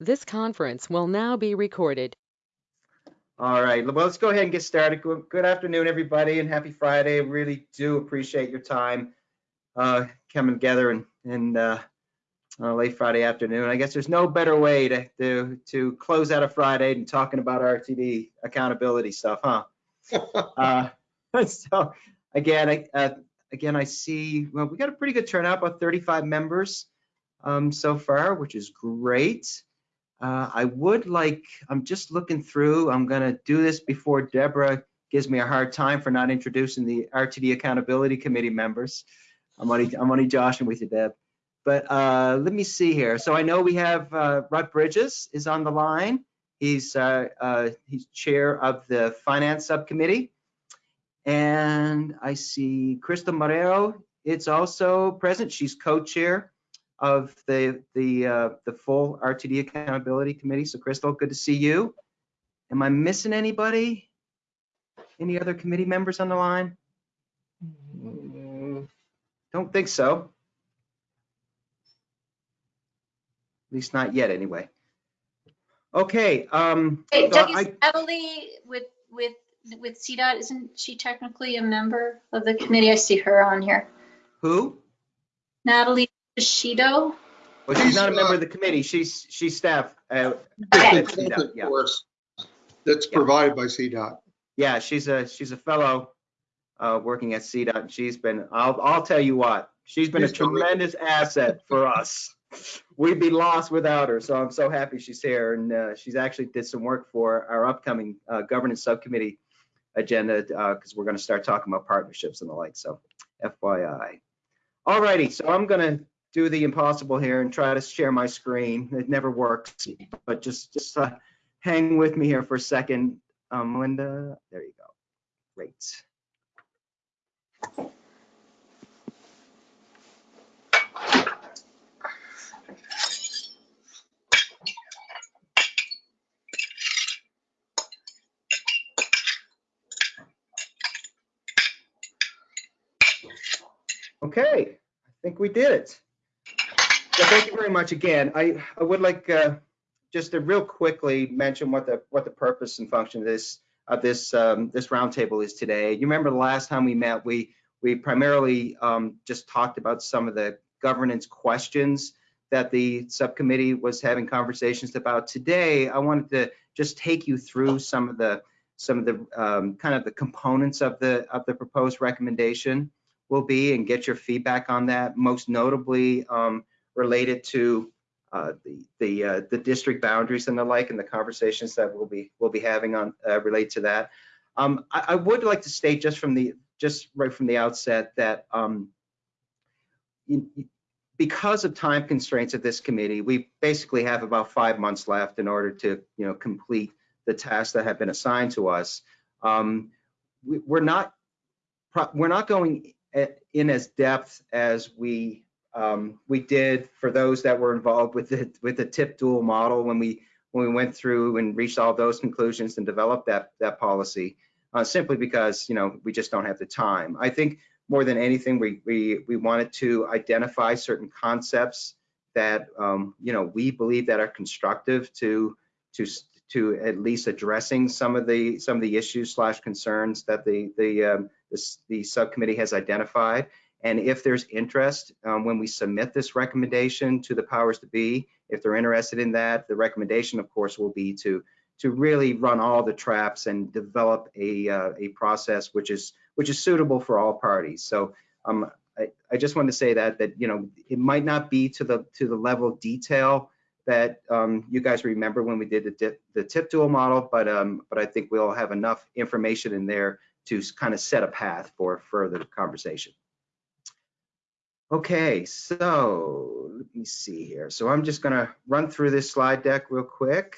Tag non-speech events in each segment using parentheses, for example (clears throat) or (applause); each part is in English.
This conference will now be recorded. All right, well, let's go ahead and get started. Good good afternoon, everybody, and happy Friday. Really do appreciate your time uh, coming together and, and uh, uh, late Friday afternoon. I guess there's no better way to, to, to close out a Friday than talking about RTD accountability stuff, huh? (laughs) Uh, (laughs) So again, I, uh, again, I see, well, we got a pretty good turnout, about 35 members um, so far, which is great. Uh, I would like, I'm just looking through, I'm gonna do this before Deborah gives me a hard time for not introducing the RTD Accountability Committee members. I'm only, I'm only joshing with you, Deb. But uh, let me see here. So I know we have uh, Rod Bridges is on the line. He's, uh, uh, he's chair of the Finance Subcommittee. And I see Crystal Morero, it's also present. She's co-chair of the the uh, the full RTD Accountability Committee. So Crystal, good to see you. Am I missing anybody? Any other committee members on the line? Mm, Don't think so. At least not yet, anyway. Okay. Um, Hey, so Doug, I- Emily with, with, with CDOT, isn't she technically a member of the committee? I see her on here. who? Natalie Shido? Well, she's not a member of the committee. She's she's staff. Uh, Okay. at CDOT, yeah. course that's Yeah. provided by CDOT. Yeah, she's a she's a fellow uh, working at CDOT. and She's been. I'll I'll tell you what. She's been a She's terrific. tremendous asset for us. We'd be lost without her. So I'm so happy she's here, and uh, she's actually did some work for our upcoming uh, governance subcommittee agenda because we're going to start talking about partnerships and the like. So FYI. All righty. So I'm going to do the impossible here and try to share my screen. It never works, but just just uh, hang with me here for a second. Um, Linda, there you go. Great. Okay, I think we did it. Thank you very much again. I, I would like uh, just to real quickly mention what the what the purpose and function of this of this um, this roundtable is today. You remember the last time we met, we we primarily um, just talked about some of the governance questions that the subcommittee was having conversations about. Today, I wanted to just take you through some of the some of the um, kind of the components of the of the proposed recommendation will be and get your feedback on that. Most notably um, related to uh, the the uh, the district boundaries and the like, and the conversations that we'll be we'll be having on uh, relate to that. Um, I, I would like to state just from the just right from the outset that um, because of time constraints of this committee, we basically have about five months left in order to you know complete the tasks that have been assigned to us. Um, we, we're not we're not going in as depth as we um, we did for those that were involved with the with the TIP dual model when we when we went through and reached all those conclusions and developed that that policy uh, simply because you know we just don't have the time. I think more than anything we we we wanted to identify certain concepts that um, you know we believe that are constructive to to to at least addressing some of the some of the issues slash concerns that the the um, this, the subcommittee has identified. And if there's interest, um, when we submit this recommendation to the powers to be, if they're interested in that, the recommendation, of course, will be to to really run all the traps and develop a uh, a process which is which is suitable for all parties. So um, I, I just want to say that that you know it might not be to the to the level of detail that um, you guys remember when we did the dip, the TIP dual model, but um, but I think we'll have enough information in there to kind of set a path for further conversation. Okay, so let me see here. So I'm just gonna run through this slide deck real quick.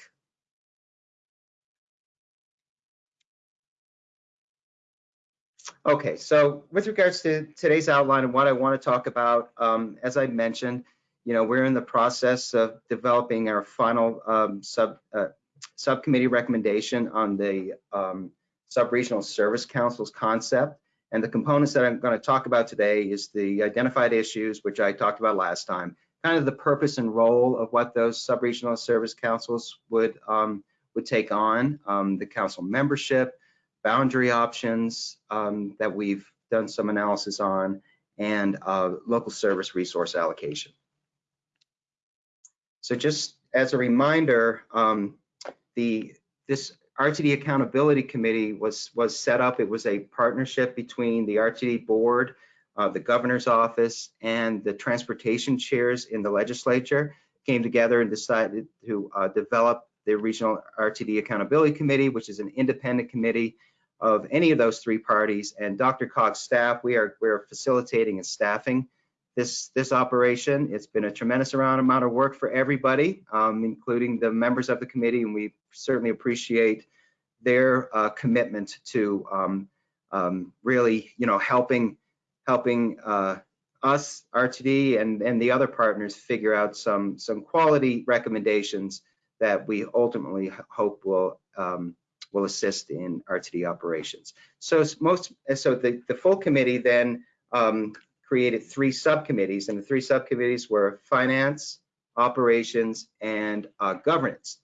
Okay, so with regards to today's outline and what I want to talk about, um, as I mentioned, you know, we're in the process of developing our final um, sub uh, subcommittee recommendation on the um, sub-regional service councils concept. And the components that I'm going to talk about today is the identified issues, which I talked about last time, kind of the purpose and role of what those sub-regional service councils would um, would take on, um, the council membership, boundary options um, that we've done some analysis on, and uh, local service resource allocation. So just as a reminder, um, the this RTD Accountability Committee was was set up. It was a partnership between the RTD board, uh, the governor's office, and the transportation chairs in the legislature came together and decided to uh, develop the Regional RTD Accountability Committee, which is an independent committee of any of those three parties. And Dr. Cogg's staff, we are we're facilitating and staffing this this operation. It's been a tremendous amount of work for everybody, um, including the members of the committee, and we certainly appreciate their uh, commitment to um, um, really, you know, helping helping uh, us, RTD, and and the other partners figure out some some quality recommendations that we ultimately hope will um, will assist in RTD operations. So most so the the full committee then um, created three subcommittees, and the three subcommittees were finance, operations, and uh, governance.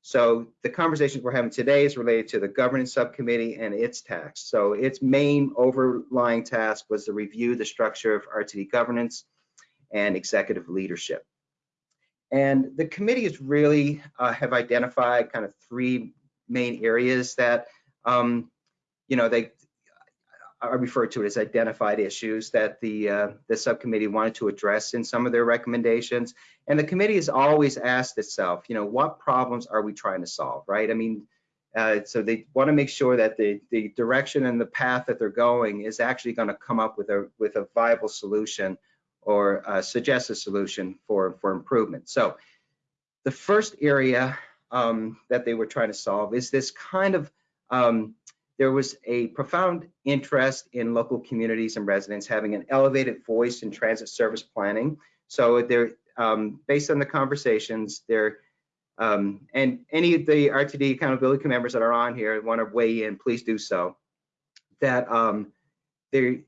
So the conversations we're having today is related to the governance subcommittee and its tasks. So its main overlying task was to review the structure of RTD governance and executive leadership. And the committee committees really uh, have identified kind of three main areas that, um, you know, they, I refer to it as identified issues that the uh, the subcommittee wanted to address in some of their recommendations. And the committee has always asked itself, you know, what problems are we trying to solve, right? I mean, uh, so they want to make sure that the the direction and the path that they're going is actually going to come up with a with a viable solution or uh, suggest a solution for for improvement. So the first area um, that they were trying to solve is this kind of um, there was a profound interest in local communities and residents having an elevated voice in transit service planning. So they're um, based on the conversations, there um, and any of the RTD accountability members that are on here want to weigh in, please do so. That um, there,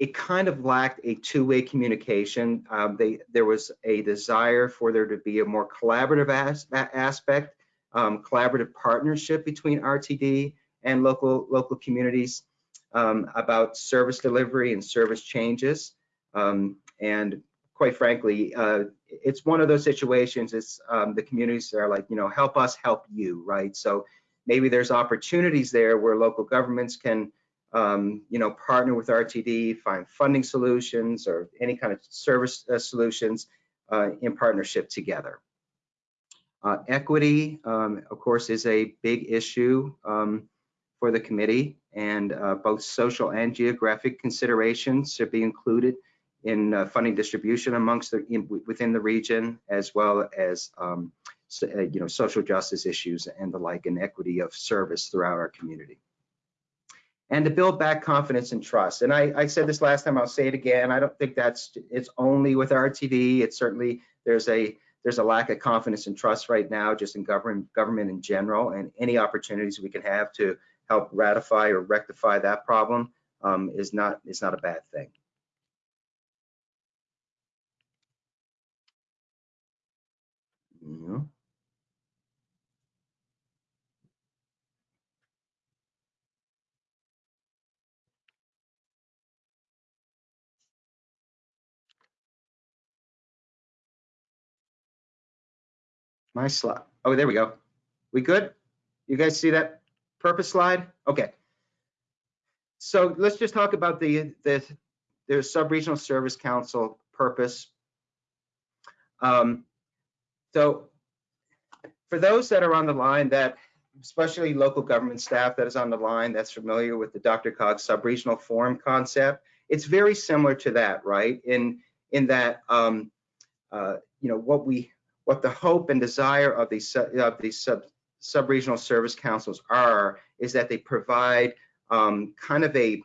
it kind of lacked a two-way communication. Um, they, there was a desire for there to be a more collaborative as, aspect, um, collaborative partnership between RTD and local local communities um, about service delivery and service changes. Um, and quite frankly, uh, it's one of those situations. It's um, the communities are like, you know, help us help you, right? So maybe there's opportunities there where local governments can, um, you know, partner with RTD, find funding solutions or any kind of service uh, solutions uh, in partnership together. Uh, equity, um, of course, is a big issue. For the committee and uh, both social and geographic considerations should be included in uh, funding distribution amongst the in, within the region as well as um, so, uh, you know social justice issues and the like and equity of service throughout our community. And to build back confidence and trust and I, I said this last time I'll say it again I don't think that's it's only with RTD it's certainly there's a there's a lack of confidence and trust right now just in government government in general and any opportunities we can have to help ratify or rectify that problem um, is not is not a bad thing. Yeah. My slide. Oh, there we go. We good? You guys see that? Purpose slide? Okay. So let's just talk about the, the, the sub-regional service council purpose. Um, so for those that are on the line that, especially local government staff that is on the line that's familiar with the DRCOG sub-regional forum concept, it's very similar to that, right? In, in that, um, uh, you know, what we, what the hope and desire of these, of these sub, sub-regional service councils are is that they provide um, kind of a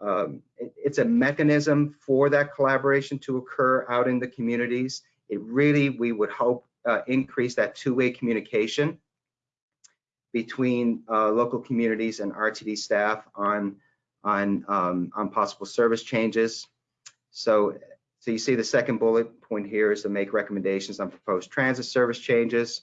um, it's a mechanism for that collaboration to occur out in the communities. It really, we would hope, uh, increase that two-way communication between uh, local communities and RTD staff on on um, on possible service changes. So So you see the second bullet point here is to make recommendations on proposed transit service changes.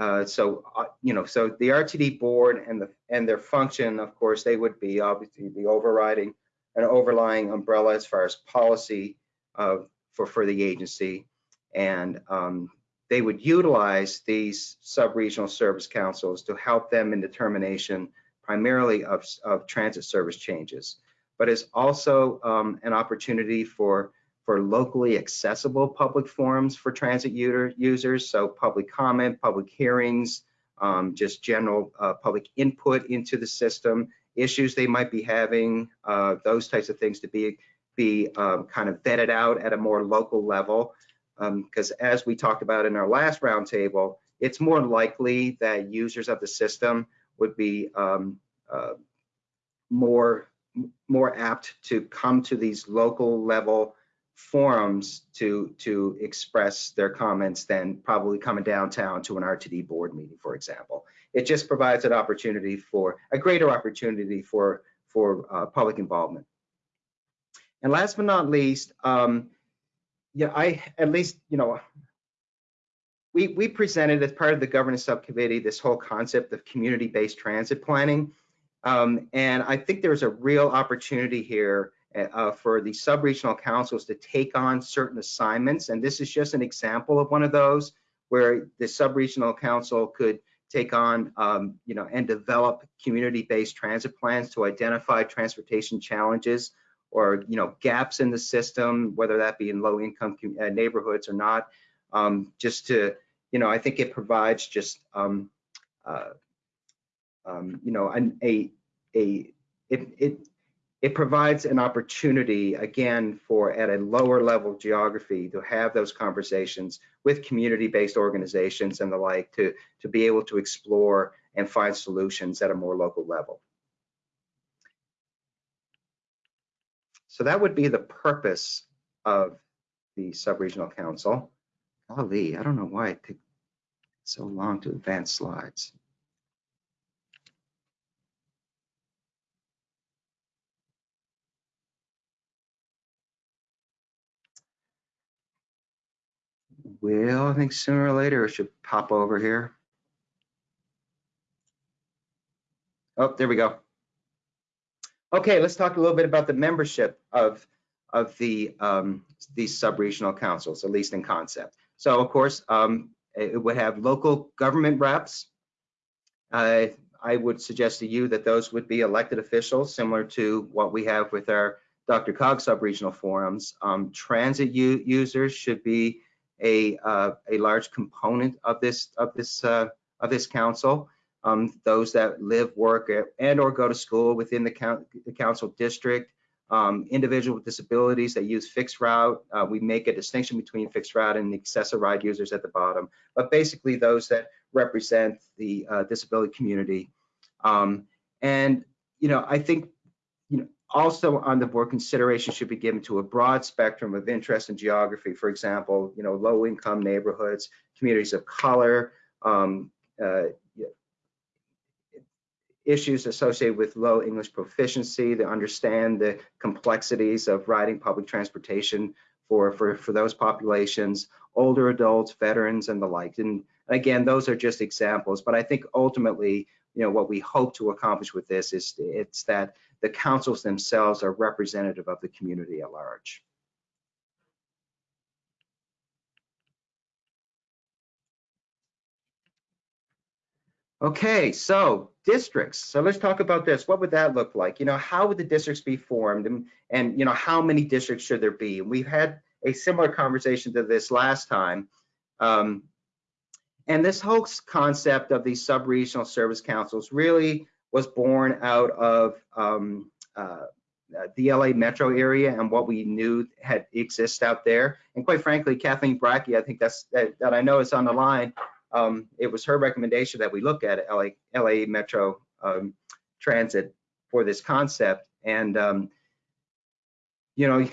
Uh, so, uh, you know, so the RTD board and the and their function, of course, they would be obviously the overriding an overlying umbrella as far as policy uh, for for the agency, and um, they would utilize these sub-regional service councils to help them in determination primarily of, of transit service changes, but is also um, an opportunity for for locally accessible public forums for transit user, users, so public comment, public hearings, um, just general uh, public input into the system, issues they might be having, uh, those types of things to be be um, kind of vetted out at a more local level. Because um, as we talked about in our last roundtable, it's more likely that users of the system would be um, uh, more more apt to come to these local level forums to to express their comments than probably coming downtown to an RTD board meeting, for example. It just provides an opportunity for a greater opportunity for for uh, public involvement. And last but not least, um, yeah, I at least you know we we presented as part of the governance subcommittee this whole concept of community-based transit planning, um, and I think there's a real opportunity here uh, for the sub-regional councils to take on certain assignments. And this is just an example of one of those where the sub-regional council could take on, um, you know, and develop community-based transit plans to identify transportation challenges or, you know, gaps in the system, whether that be in low-income uh, neighborhoods or not. Um, just to, you know, I think it provides just, um, uh, um, you know, an, a, a, it, it it provides an opportunity again for at a lower level geography to have those conversations with community-based organizations and the like to to be able to explore and find solutions at a more local level. So that would be the purpose of the sub-regional council. Golly i don't know why it took so long to advance slides Well, I think sooner or later it should pop over here. Oh, there we go. Okay, let's talk a little bit about the membership of of the um, these sub-regional councils, at least in concept. So, of course, um, it would have local government reps. Uh, I would suggest to you that those would be elected officials, similar to what we have with our DRCOG sub-regional forums. Um, transit users should be a uh, a large component of this of this uh, of this council. Um, those that live, work, and or go to school within the, count, the council district, um, individuals with disabilities that use fixed route. Uh, we make a distinction between fixed route and the accessible ride users at the bottom, but basically those that represent the uh, disability community. Um, and you know, I think also on the board consideration should be given to a broad spectrum of interest and geography. For example you know low income neighborhoods communities of color um, uh, issues associated with low english proficiency to understand the complexities of riding public transportation for for for those populations older adults veterans and the like. And again those are just examples but i think ultimately you know what we hope to accomplish with this is it's that the councils themselves are representative of the community at large. Okay, so districts. So let's talk about this. What would that look like? You know, how would the districts be formed and, and you know, how many districts should there be? And we've had a similar conversation to this last time. Um, and this whole concept of these sub-regional service councils really was born out of um, uh, the LA metro area and what we knew had exists out there. And quite frankly, Kathleen Bracke, I think that's that, that I know is on the line. Um, it was her recommendation that we look at LA, LA Metro um, Transit for this concept. And um, you know,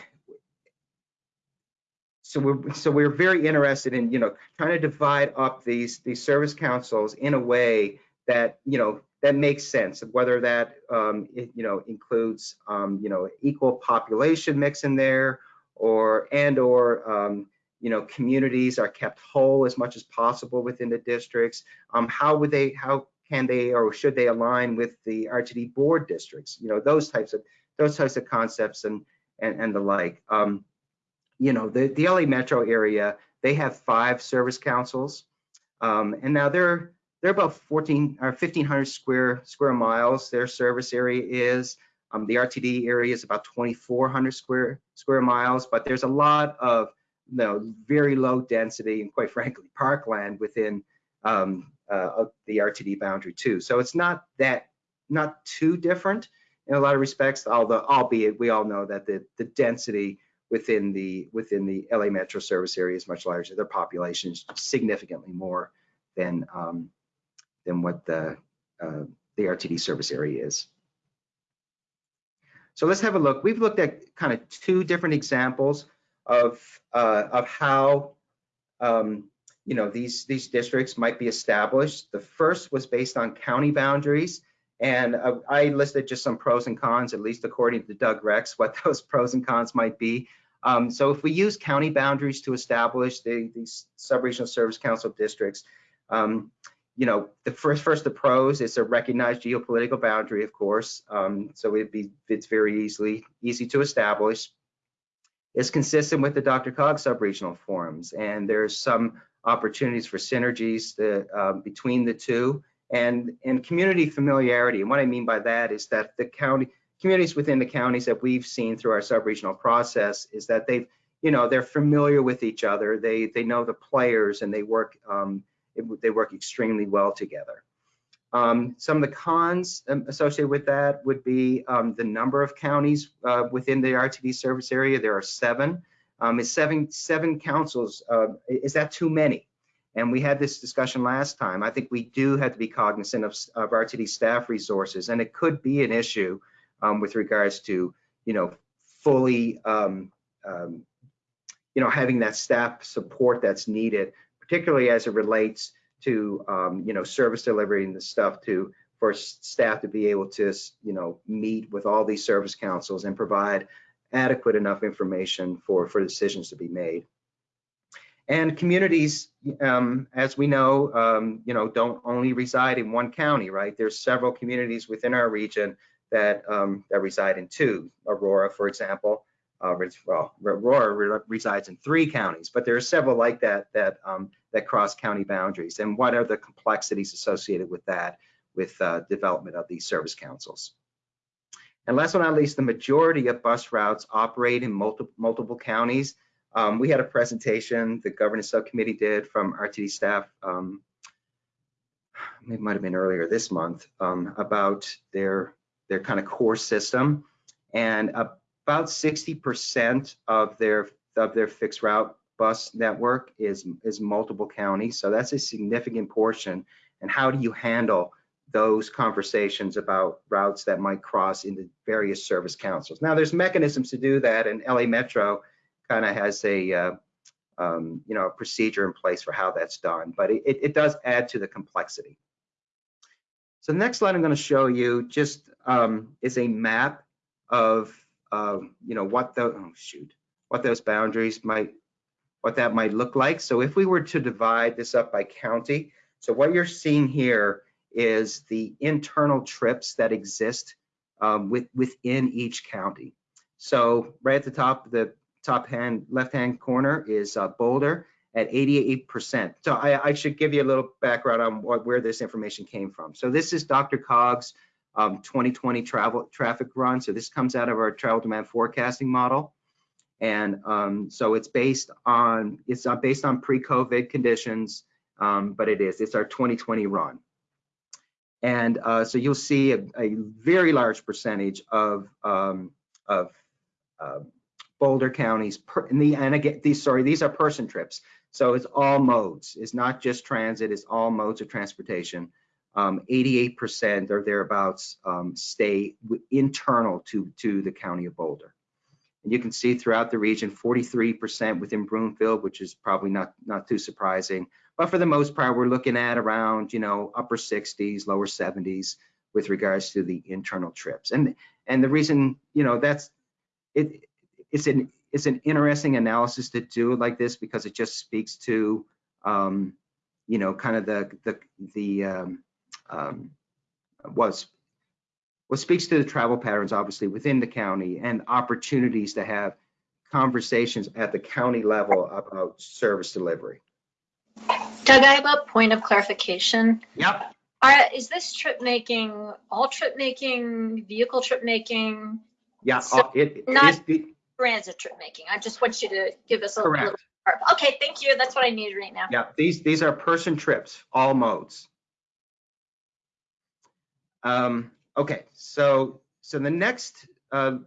so we're so we're very interested in you know trying to divide up these these service councils in a way that you know that makes sense. Whether that um, it, you know includes um, you know equal population mix in there, or and or um, you know communities are kept whole as much as possible within the districts. Um, how would they? How can they or should they align with the RTD board districts? You know those types of those types of concepts and and, and the like. Um, you know the the LA metro area they have five service councils, um, and now they're they're about 14 or 1500 square square miles. Their service area is. Um, the RTD area is about 2,400 square square miles, but there's a lot of you know, very low density and quite frankly parkland within um, uh, the RTD boundary too. So it's not that not too different in a lot of respects, although albeit we all know that the the density within the within the LA Metro service area is much larger. Their population is significantly more than um, than what the uh, the RTD service area is. So let's have a look. We've looked at kind of two different examples of uh, of how um, you know these these districts might be established. The first was based on county boundaries, and uh, I listed just some pros and cons, at least according to Doug Rex, what (laughs) those pros and cons might be. Um, so if we use county boundaries to establish the, these sub-regional service council districts, um, you know, the first first the pros is a recognized geopolitical boundary, of course. Um, so it'd be it's very easily easy to establish. It's consistent with the DRCOG sub-regional forums, and there's some opportunities for synergies um, between the two, and and community familiarity. And what I mean by that is that the county communities within the counties that we've seen through our sub-regional process is that they've you know they're familiar with each other. They they know the players and they work um, it, they work extremely well together. Um, some of the cons um, associated with that would be um, the number of counties uh, within the RTD service area. There are seven. Um, is seven seven councils? Uh, is that too many? And we had this discussion last time. I think we do have to be cognizant of, of RTD staff resources, and it could be an issue um, with regards to you know fully you know having that staff support that's needed particularly as it relates to um, you know service delivery and the stuff to for staff to be able to you know meet with all these service councils and provide adequate enough information for for decisions to be made. And communities, um, as we know, um, you know, don't only reside in one county, right? There's several communities within our region that um, that reside in two. Aurora, for example, uh, well, Aurora resides in three counties, but there are several like that that um, that cross county boundaries. And what are the complexities associated with that, with uh, development of these service councils? And last but not least, the majority of bus routes operate in multiple multiple counties. Um, we had a presentation the governance subcommittee did from RTD staff. Um, it might have been earlier this month um, about their their kind of core system and about 60% of their of their fixed route bus network is is multiple counties. So that's a significant portion. And how do you handle those conversations about routes that might cross into various service councils? Now, there's mechanisms to do that, and LA Metro kind of has a uh, um, you know a procedure in place for how that's done, but it, it does add to the complexity. So the next slide I'm going to show you just um, is a map of uh, you know what the oh shoot what those boundaries might what that might look like. So if we were to divide this up by county, so what you're seeing here is the internal trips that exist um, with, within each county. So right at the top, the top hand left hand corner is uh, Boulder at 88%. So I, I, should give you a little background on what, where this information came from. So this is DRCOG's um, 2020 travel traffic run. So this comes out of our travel demand forecasting model. And um, so it's based on it's not based on pre-COVID conditions, um, but it is. It's our 2020 run. And uh, so you'll see a, a, very large percentage of um, of uh, Boulder counties. Per, the, and again, these sorry, these are person trips. So it's all modes. It's not just transit. It's all modes of transportation. 88% um, or thereabouts um, stay internal to to the county of Boulder. And you can see throughout the region, 43% within Broomfield, which is probably not, not too surprising. But for the most part, we're looking at around, you know, upper 60s, lower 70s with regards to the internal trips. And and the reason, you know, that's it it's an it's an interesting analysis to do it like this because it just speaks to, um, you know, kind of the the the um, um, was what speaks to the travel patterns, obviously within the county and opportunities to have conversations at the county level about service delivery. Doug, I have a point of clarification. Yep. Are, is this trip making, all trip making, vehicle trip making, Yeah, So uh, it it not- the, transit trip making? I just want you to give us a Correct. little. Okay, thank you. That's what I need right now. yeah, these, these are person trips, all modes. Um, okay, so, so the next, um,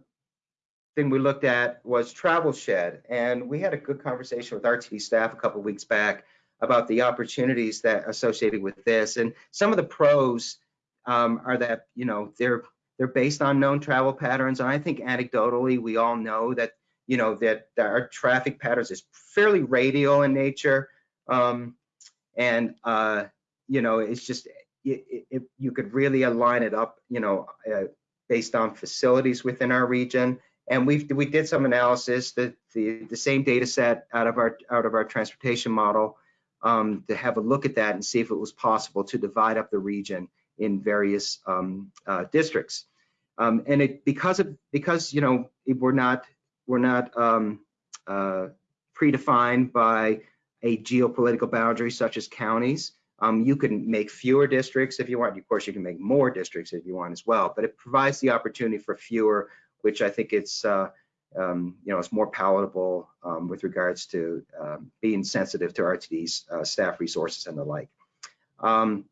thing we looked at was Travel Shed, and we had a good conversation with RTD staff a couple weeks back about the opportunities that associated with this, and some of the pros um, are that, you know, they're, they're based on known travel patterns, and I think anecdotally, we all know that, you know, that, that our traffic patterns is fairly radial in nature, um, and, uh, you know, it's just, you could really align it up, you know, uh, based on facilities within our region. And we we did some analysis that the the same data set out of our out of our transportation model um, to have a look at that and see if it was possible to divide up the region in various um, uh, districts. Um, and it because of because you know we're not we're not um, uh, predefined by a geopolitical boundary such as counties. Um, you can make fewer districts if you want. Of course, you can make more districts if you want as well. But it provides the opportunity for fewer which I think it's uh, um, you know it's more palatable um, with regards to um, being sensitive to RTD's uh, staff resources and the like. Um,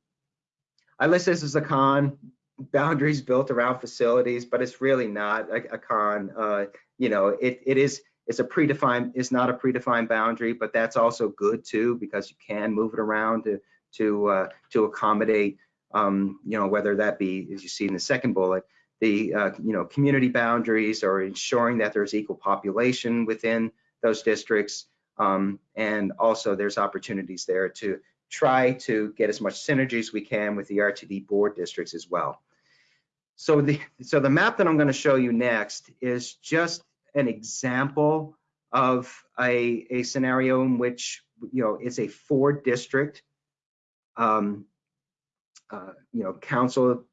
I list this as a con, boundaries built around facilities, but it's really not a, a con. Uh, you know, it it is it's a predefined it's not a predefined boundary, but that's also good too because you can move it around to to uh, to accommodate um, you know whether that be as you see in the second bullet the uh, you know community boundaries or ensuring that there's equal population within those districts um, and also there's opportunities there to try to get as much synergy as we can with the RTD board districts as well. So the so the map that I'm going to show you next is just an example of a, a scenario in which you know it's a four district um, uh, you know council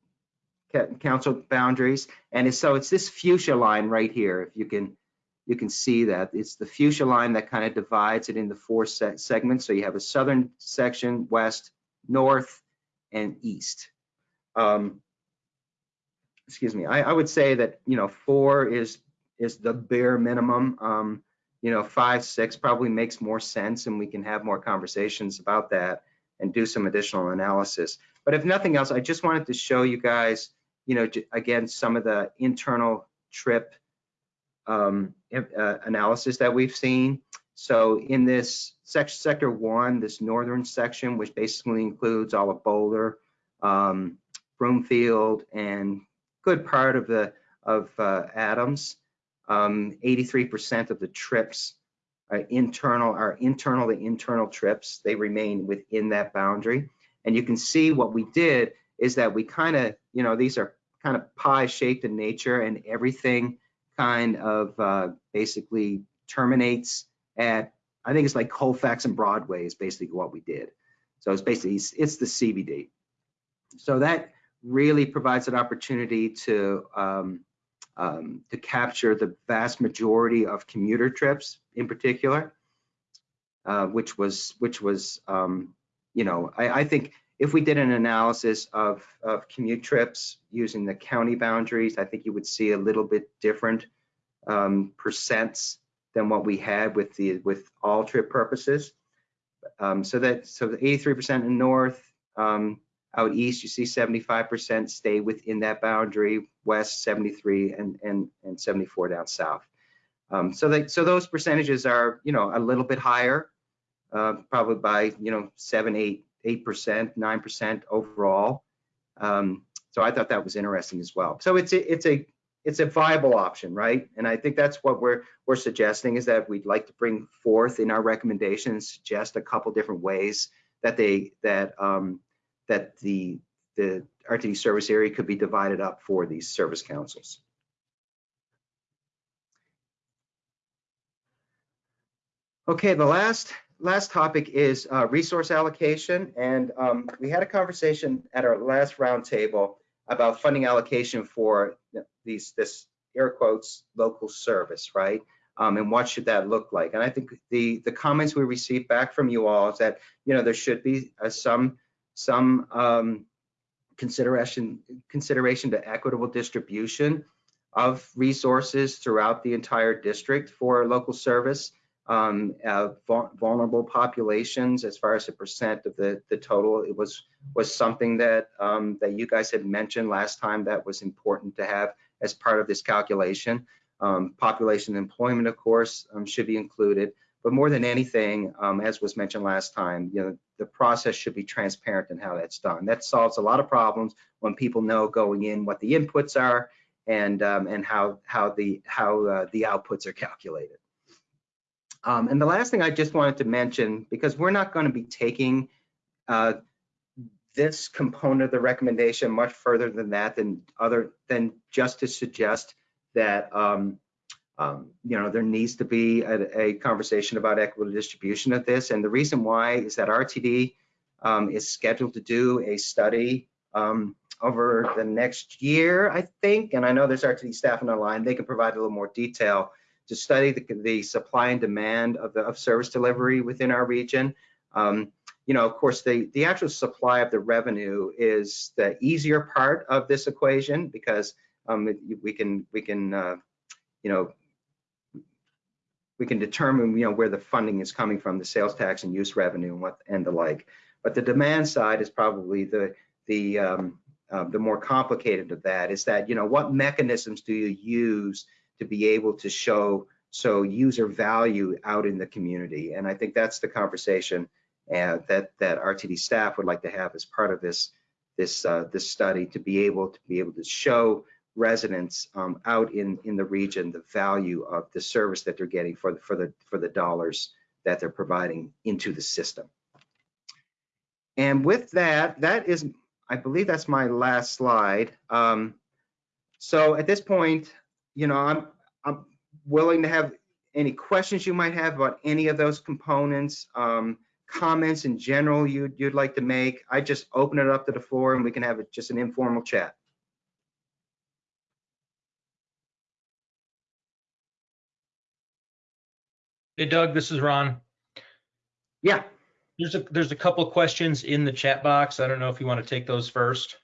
council boundaries. And so it's this fuchsia line right here. If you can, you can see that it's the fuchsia line that kind of divides it into four se- segments. So you have a southern section, west, north, and east. Um, excuse me. I, I would say that you know four is is the bare minimum. Um, you know, five, six probably makes more sense, and we can have more conversations about that and do some additional analysis. But if nothing else, I just wanted to show you guys you know, again, some of the internal trip um, uh, analysis that we've seen. So in this sec- sector one, this northern section, which basically includes all of Boulder, um, Broomfield, and good part of the of uh, Adams, um, 83% of the trips are internal our internal to internal trips. They remain within that boundary. And you can see what we did is that we kind of, you know, these are kind of pie shaped in nature and everything kind of uh, basically terminates at, I think it's like Colfax and Broadway is basically what we did. So it's basically, it's, it's the CBD. So that really provides an opportunity to, um, um, to capture the vast majority of commuter trips in particular, uh, which was, which was, um, you know, I, I think if we did an analysis of, of commute trips using the county boundaries, I think you would see a little bit different um, percents than what we had with the with all trip purposes. Um, so that so 83% in north, um, out east you see 75% stay within that boundary, west 73 and and and 74 down south. Um, so so those percentages are you know a little bit higher, uh, probably by you know seven eight eight percent, nine percent overall. Um, so I thought that was interesting as well. So it's a, it's a it's a viable option, right? And I think that's what we're we're suggesting is that we'd like to bring forth in our recommendations, suggest a couple different ways that they that um, that the the RTD service area could be divided up for these service councils. Okay, the last, last topic is uh, resource allocation. And um, we had a conversation at our last roundtable about funding allocation for these, this air quotes, local service, right? Um, and what should that look like? And I think the, the comments we received back from you all is that, you know, there should be uh, some, some um, consideration, consideration to equitable distribution of resources throughout the entire district for local service um, uh, vulnerable populations as far as the percent of the, the total. It was, was something that, um, that you guys had mentioned last time that was important to have as part of this calculation. Um, population employment, of course, um, should be included. But more than anything, um, as was mentioned last time, you know, the process should be transparent in how that's done. That solves a lot of problems when people know going in what the inputs are and um, and how how the how uh, the outputs are calculated. Um, and the last thing I just wanted to mention, because we're not going to be taking uh, this component of the recommendation much further than that, than other than just to suggest that um, um, you know there needs to be a, a, conversation about equitable distribution of this. And the reason why is that RTD um, is scheduled to do a study um, over the next year, I think. And I know there's RTD staff on the line; they can provide a little more detail to study the, the supply and demand of the of service delivery within our region. Um, you know, of course, the the actual supply of the revenue is the easier part of this equation because um, we can we can uh, you know we can determine you know where the funding is coming from, the sales tax and use revenue and what and the like. But the demand side is probably the the um, uh, the more complicated of that is that you know what mechanisms do you use to be able to show so user value out in the community. And i think that's the conversation uh, that that rtd staff would like to have as part of this this uh, this study to be able to be able to show residents um, out in in the region the value of the service that they're getting for the for the for the dollars that they're providing into the system. And with that that is i believe that's my last slide. Um, so at this point you know, I'm I'm willing to have any questions you might have about any of those components, um, comments in general you'd you'd like to make. I just open it up to the floor and we can have it just an informal chat. Hey Doug, this is Ron. Yeah. There's a there's a couple questions in the chat box. I don't know if you want to take those first.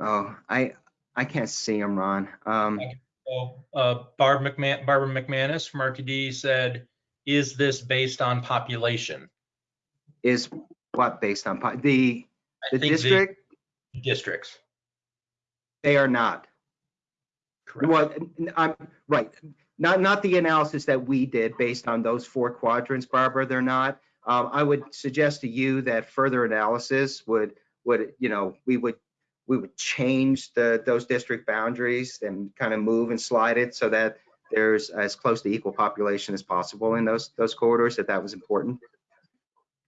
Oh, I I can't see them, Ron. Um, So, uh, Barb McMahon, Barbara McManus from RTD said, "Is this based on population?" is what based on po- the I the think district? districts. They are not. Correct. Well, I'm right. Not not the analysis that we did based on those four quadrants, Barbara. They're not. Um, I would suggest to you that further analysis would would you know we would we would change the those district boundaries and kind of move and slide it so that there's as close to equal population as possible in those those corridors. That that was important.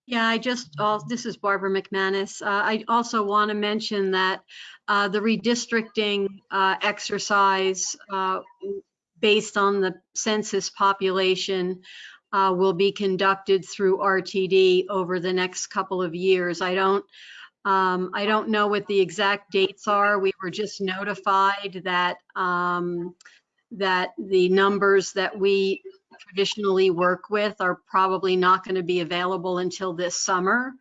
Yeah, I just, al- this is Barbara McManus. Uh, I also want to mention that uh, the redistricting uh, exercise uh, based on the census population uh, will be conducted through RTD over the next couple of years. I don't, um, I don't know what the exact dates are. We were just notified that, um, that the numbers that we traditionally work with are probably not going to be available until this summer.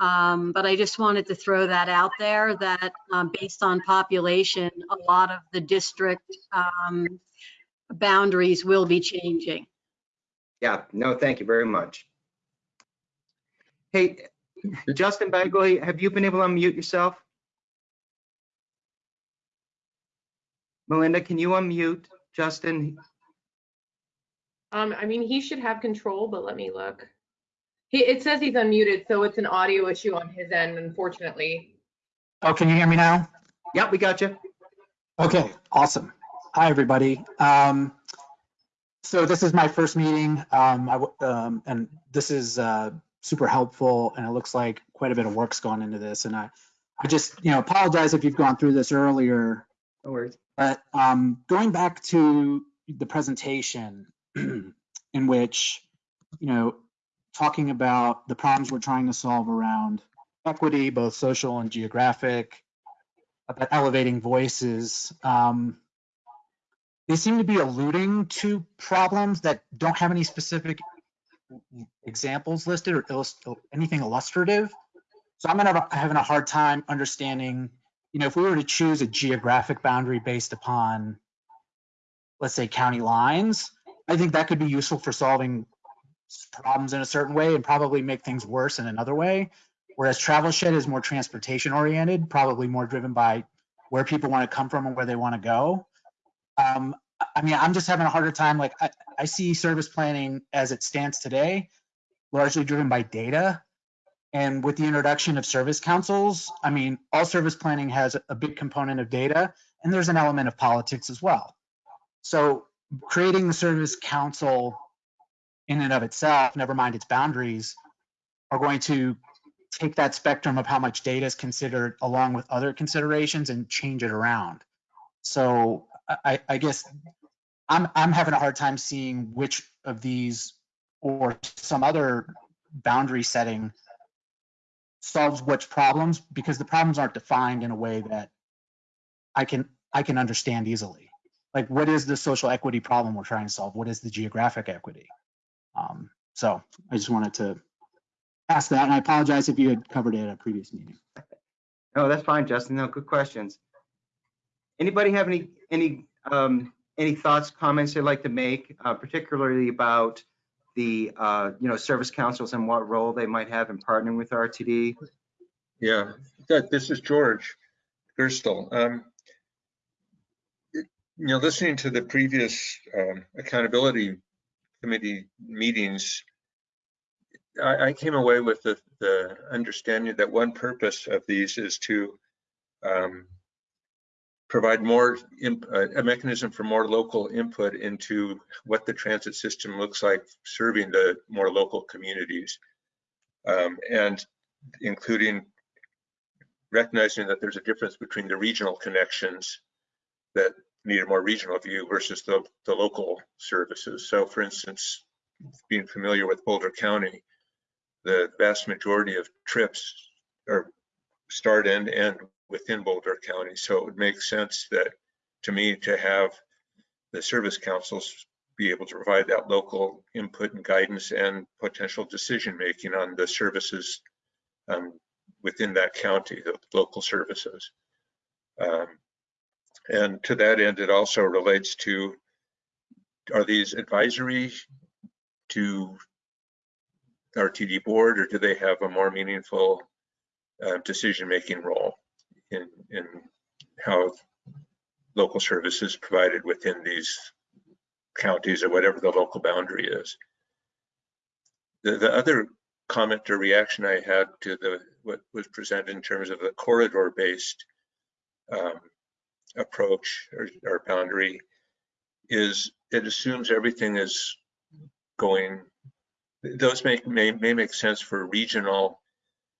Um, but I just wanted to throw that out there that um, based on population, a lot of the district um, boundaries will be changing. Yeah. No, thank you very much. Hey, Justin Bagley, have you been able to unmute yourself? Melinda, can you unmute Justin? Um, I mean, he should have control, but let me look. He, it says he's unmuted, so it's an audio issue on his end, unfortunately. Oh, can you hear me now? Yeah, we got you. Okay, awesome. Hi, everybody. Um, so this is my first meeting, um, I w um, and this is uh, super helpful, and it looks like quite a bit of work's gone into this. And I, I just, you know, apologize if you've gone through this earlier, No worries. but um, going back to the presentation (clears throat) in which, you know, talking about the problems we're trying to solve around equity, both social and geographic, about elevating voices. Um, they seem to be alluding to problems that don't have any specific examples listed or illust- anything illustrative. So I'm gonna have, having a hard time understanding, you know, if we were to choose a geographic boundary based upon, let's say, county lines, I think that could be useful for solving problems in a certain way and probably make things worse in another way. Whereas travel shed is more transportation oriented, probably more driven by where people want to come from and where they want to go. Um, I- I mean, I'm just having a harder time. Like, I, I see service planning as it stands today, largely driven by data. And with the introduction of service councils, I mean, all service planning has a big component of data, and there's an element of politics as well. So creating the service council in and of itself, never mind its boundaries, are going to take that spectrum of how much data is considered along with other considerations and change it around. So I, I guess I'm, I'm having a hard time seeing which of these or some other boundary setting solves which problems because the problems aren't defined in a way that I can, I can understand easily. Like what is the social equity problem we're trying to solve? What is the geographic equity? Um, so I just wanted to ask that and I apologize if you had covered it at a previous meeting. No, that's fine, Justin. No, good questions. Anybody have any, any, um, any thoughts, comments they'd like to make, uh, particularly about the, uh, you know, service councils and what role they might have in partnering with RTD? Yeah, this is George Gerstle. Um, You know, listening to the previous um, accountability committee meetings, I, I came away with the, the understanding that one purpose of these is to um, provide more, uh, a mechanism for more local input into what the transit system looks like serving the more local communities. Um, And including recognizing that there's a difference between the regional connections that need a more regional view versus the, the local services. So for instance, being familiar with Boulder County, the vast majority of trips are start and end within Boulder County. So it would make sense that, to me, to have the service councils be able to provide that local input and guidance and potential decision-making on the services um, within that county, the local services. Um, And to that end, it also relates to, are these advisory to RTD board, or do they have a more meaningful uh, decision-making role in, in how local services provided within these counties or whatever the local boundary is? The, the other comment or reaction I had to the what was presented in terms of the corridor-based um, approach or, or boundary is it assumes everything is going. Those may, may may make sense for regional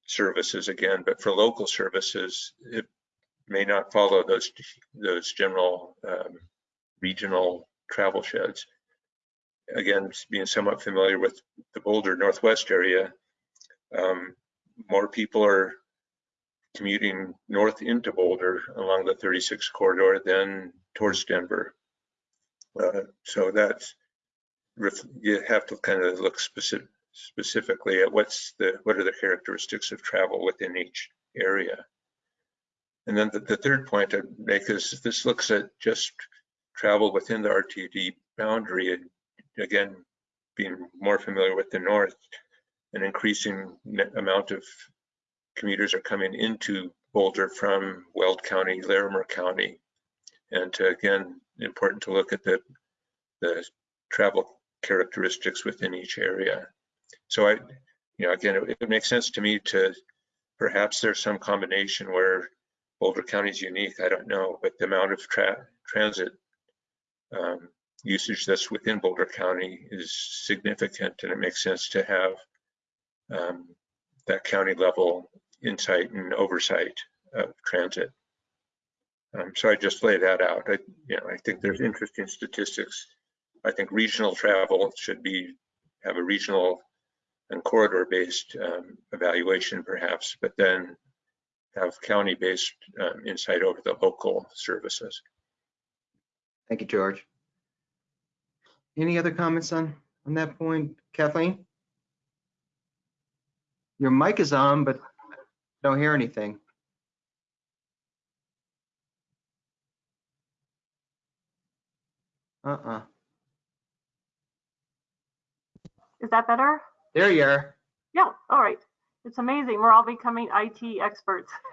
services again, but for local services, it may not follow those those general um, regional travel sheds again, being somewhat familiar with the Boulder Northwest area, um, more people are commuting north into Boulder along the 36 corridor than towards Denver. Uh, so that's, you have to kind of look specific, specifically at what's the, what are the characteristics of travel within each area. And then the, the third point I'd make is this looks at just travel within the RTD boundary and again, being more familiar with the north, an increasing amount of commuters are coming into Boulder from Weld County, Larimer County. And to, again, important to look at the, the travel characteristics within each area. So I, you know, again, it, it makes sense to me to, perhaps there's some combination where Boulder County is unique, I don't know, but the amount of tra transit um, usage that's within Boulder County is significant and it makes sense to have um, that county level insight and oversight of transit. Um, so I just lay that out. I, you know, I think there's interesting statistics. I think regional travel should be have a regional and corridor-based um, evaluation perhaps, but then have county-based um, insight over the local services. Thank you, George. Any other comments on, on that point? Kathleen? Your mic is on, but don't hear anything. Uh-uh. Is that better? There you are. Yeah, all right. It's amazing. We're all becoming IT experts. (laughs)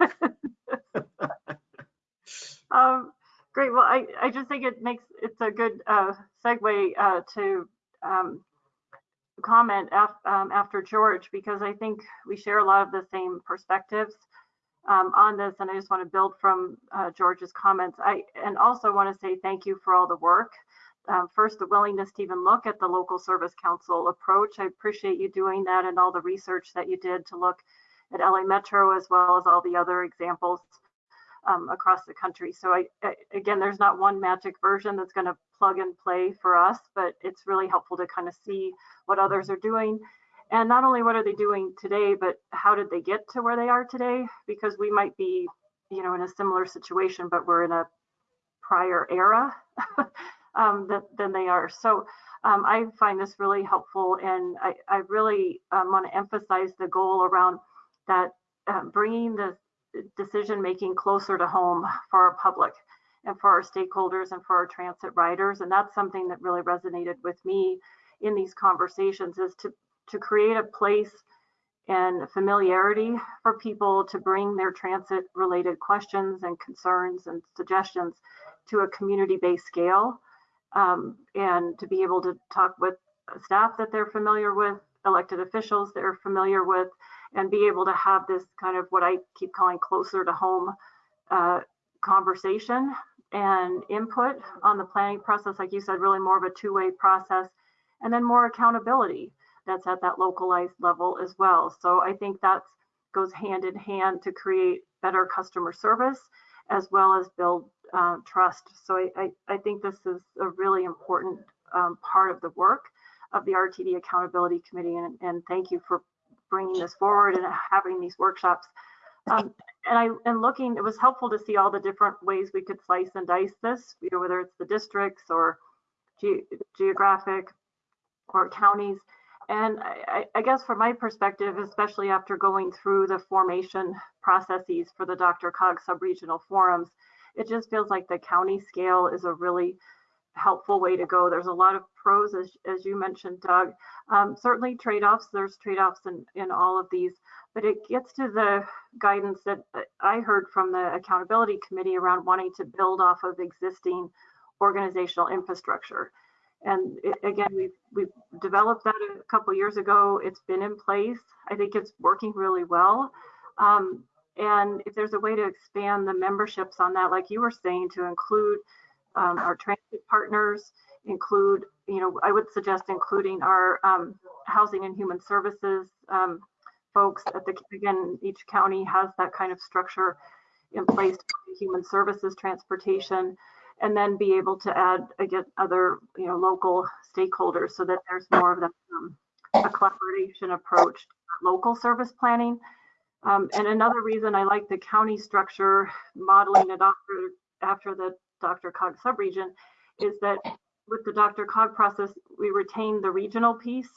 um, great. Well, I, I just think it makes it's a good uh, segue uh, to um, comment af um, after George because I think we share a lot of the same perspectives um, on this, and I just want to build from uh, George's comments. I and also want to say thank you for all the work um, first, the willingness to even look at the local service council approach. I appreciate you doing that and all the research that you did to look at LA Metro as well as all the other examples um, across the country. So I, I, again, there's not one magic version that's going to plug and play for us, but it's really helpful to kind of see what others are doing. And not only what are they doing today, but how did they get to where they are today? Because we might be, you know, in a similar situation, but we're in a prior era. (laughs) um, than, than they are. So um, I find this really helpful, and I, I really um, want to emphasize the goal around that uh, bringing the decision making closer to home for our public and for our stakeholders and for our transit riders. And that's something that really resonated with me in these conversations is to, to create a place and familiarity for people to bring their transit related questions and concerns and suggestions to a community based scale um, and to be able to talk with staff that they're familiar with, elected officials that are familiar with, and be able to have this kind of what I keep calling closer to home uh, conversation and input on the planning process. Like you said, really more of a two-way process, and then more accountability that's at that localized level as well. So I think that goes hand in hand to create better customer service as well as build uh, trust. So I, I, I, think this is a really important um, part of the work of the RTD Accountability Committee, and, and thank you for bringing this forward and having these workshops. Um, and I and looking, it was helpful to see all the different ways we could slice and dice this, you know, whether it's the districts or ge geographic or counties. And I, I, guess from my perspective, especially after going through the formation processes for the DRCOG subregional forums, it just feels like the county scale is a really helpful way to go. There's a lot of pros, as, as you mentioned, Doug. Um, certainly trade-offs, there's trade-offs in, in all of these, but it gets to the guidance that I heard from the accountability committee around wanting to build off of existing organizational infrastructure. And it, again, we've, we've developed that a couple years ago. It's been in place. I think it's working really well. Um, and if there's a way to expand the memberships on that, like you were saying, to include um, our transit partners, include, you know, I would suggest including our um, housing and human services um, folks at the, again, each county has that kind of structure in place, human services, transportation, and then be able to add, again, other, you know, local stakeholders so that there's more of the, um, a collaboration approach, local service planning um, and another reason I like the county structure, modeling it after, after the DRCOG subregion, is that with the DRCOG process, we retain the regional piece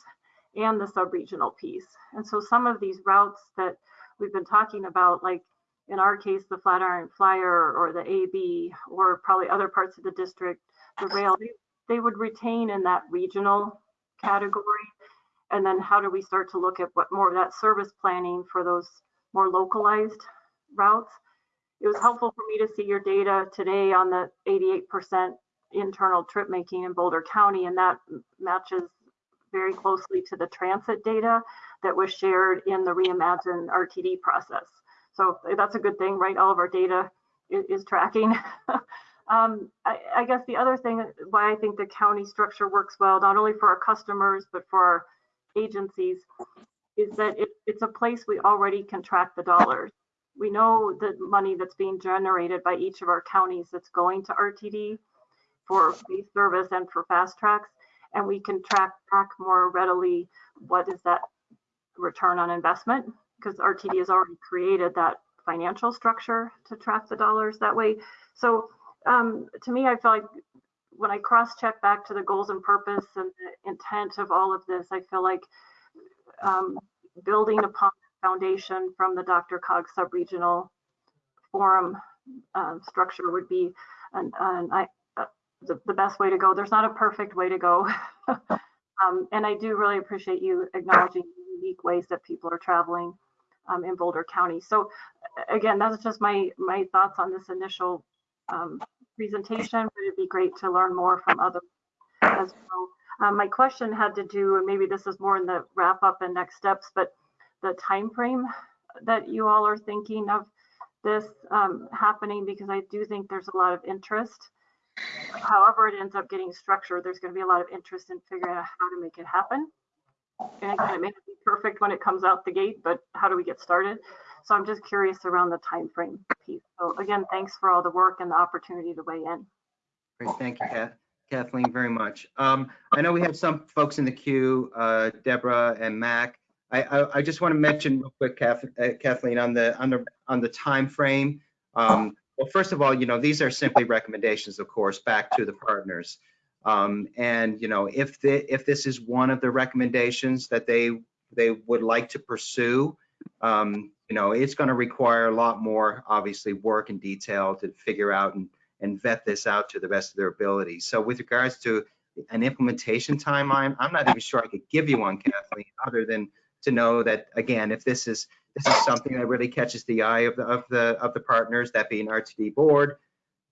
and the subregional piece. And so some of these routes that we've been talking about, like in our case, the Flatiron Flyer or the AB, or probably other parts of the district, the rail, they, they would retain in that regional category. And then how do we start to look at what more of that service planning for those more localized routes. It was helpful for me to see your data today on the 88% internal trip making in Boulder County, and that matches very closely to the transit data that was shared in the Reimagine RTD process. So that's a good thing, right? All of our data is, is tracking. (laughs) um, I, I, guess the other thing why I think the county structure works well, not only for our customers, but for our agencies, is that it, it's a place we already can track the dollars. We know the money that's being generated by each of our counties that's going to RTD for base service and for FasTracks, and we can track track more readily what is that return on investment because RTD has already created that financial structure to track the dollars that way. So um, to me, I feel like when I cross-check back to the goals and purpose and the intent of all of this, I feel like um, building upon the foundation from the DRCOG sub-regional forum uh, structure would be an, an, I, uh, the, the best way to go. There's not a perfect way to go. (laughs) um, and I do really appreciate you acknowledging the unique ways that people are traveling um, in Boulder County. So again, that's just my my thoughts on this initial um, presentation, but it'd be great to learn more from others as well. Um, my question had to do, and maybe this is more in the wrap up and next steps, but the time frame that you all are thinking of this um, happening, because I do think there's a lot of interest. However, it ends up getting structured, there's going to be a lot of interest in figuring out how to make it happen. And again, it may not be perfect when it comes out the gate, but how do we get started? So I'm just curious around the time frame piece. So again, thanks for all the work and the opportunity to weigh in. Great, thank you, Kath- Kathleen, very much. Um, I know we have some folks in the queue, uh, Deborah and Mac. I, I, I just want to mention real quick, Kath- uh, Kathleen, on the, on the, on the timeframe. Um, well, first of all, you know, these are simply recommendations, of course, back to the partners. Um, and, you know, if the, if this is one of the recommendations that they, they would like to pursue, um, you know, it's going to require a lot more, obviously, work and detail to figure out and, and vet this out to the best of their ability. So with regards to an implementation timeline, I'm not even sure I could give you one, Kathleen, other than to know that, again, if this is, this is something that really catches the eye of the, of the, of the partners, that being RTD board,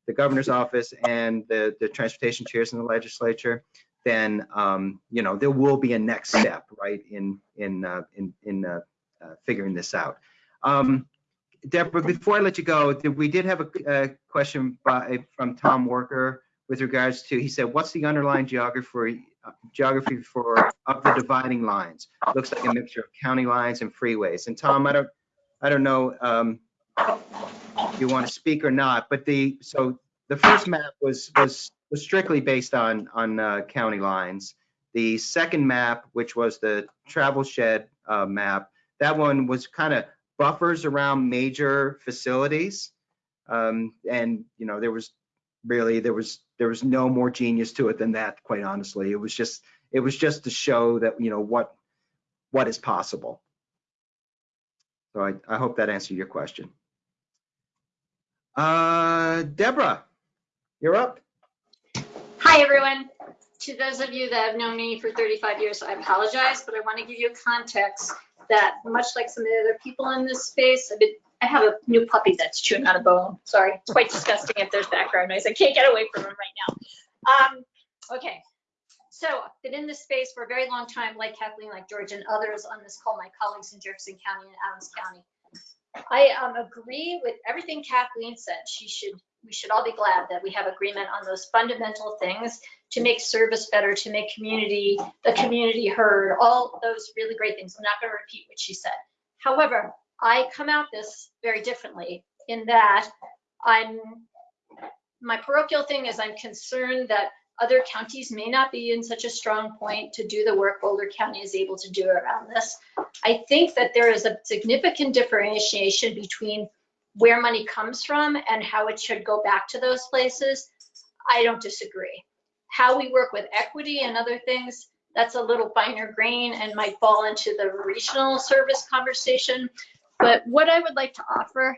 the governor's office and the, the transportation chairs in the legislature, then, um, you know, there will be a next step, right, in, in, uh, in, in, uh, uh, figuring this out. Um, Deborah, before I let you go, we did have a, a question by, from Tom Worker with regards to, he said, what's the underlying geography, geography for, of the dividing lines? Looks like a mixture of county lines and freeways. And Tom, I don't, I don't know, um, if you want to speak or not, but the, so the first map was, was, was strictly based on, on, uh, county lines. The second map, which was the travel shed, uh, map, that one was kind of buffers around major facilities. Um, and, you know, there was really, there was, there was no more genius to it than that, quite honestly. It was just, it was just to show that, you know, what, what is possible. So I, I hope that answered your question. Uh, Deborah, you're up. Hi, everyone. To those of you that have known me for 35 years, I apologize, but I want to give you context that much like some of the other people in this space, I've been, I have a new puppy that's chewing on a bone. Sorry, it's quite disgusting if there's background noise. I can't get away from him right now. Um, okay, so I've been in this space for a very long time, like Kathleen, like George, and others on this call, my colleagues in Jefferson County and Adams County. I um, agree with everything Kathleen said. She should, we should all be glad that we have agreement on those fundamental things to make service better, to make community, the community heard, all those really great things. I'm not going to repeat what she said. However, I come out this very differently in that I'm, my parochial thing is I'm concerned that other counties may not be in such a strong point to do the work Boulder County is able to do around this. I think that there is a significant differentiation between where money comes from and how it should go back to those places. I don't disagree. How we work with equity and other things, that's a little finer grain and might fall into the regional service conversation. But what I would like to offer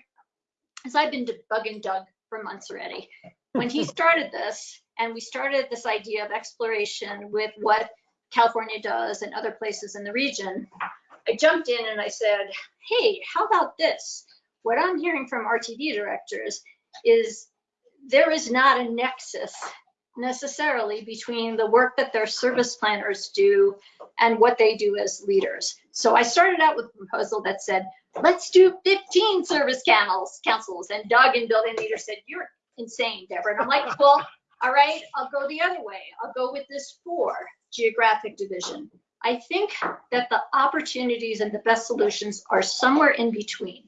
is I've been debugging Doug for months already. When he (laughs) started this, and we started this idea of exploration with what California does and other places in the region, I jumped in and I said, hey, how about this? What I'm hearing from RTD directors is there is not a nexus necessarily between the work that their service planners do and what they do as leaders. So I started out with a proposal that said, let's do 15 service councils, councils. And Doug and building leader said, you're insane, Deborah. And I'm like, well, all right, I'll go the other way. I'll go with this four geographic division. I think that the opportunities and the best solutions are somewhere in between.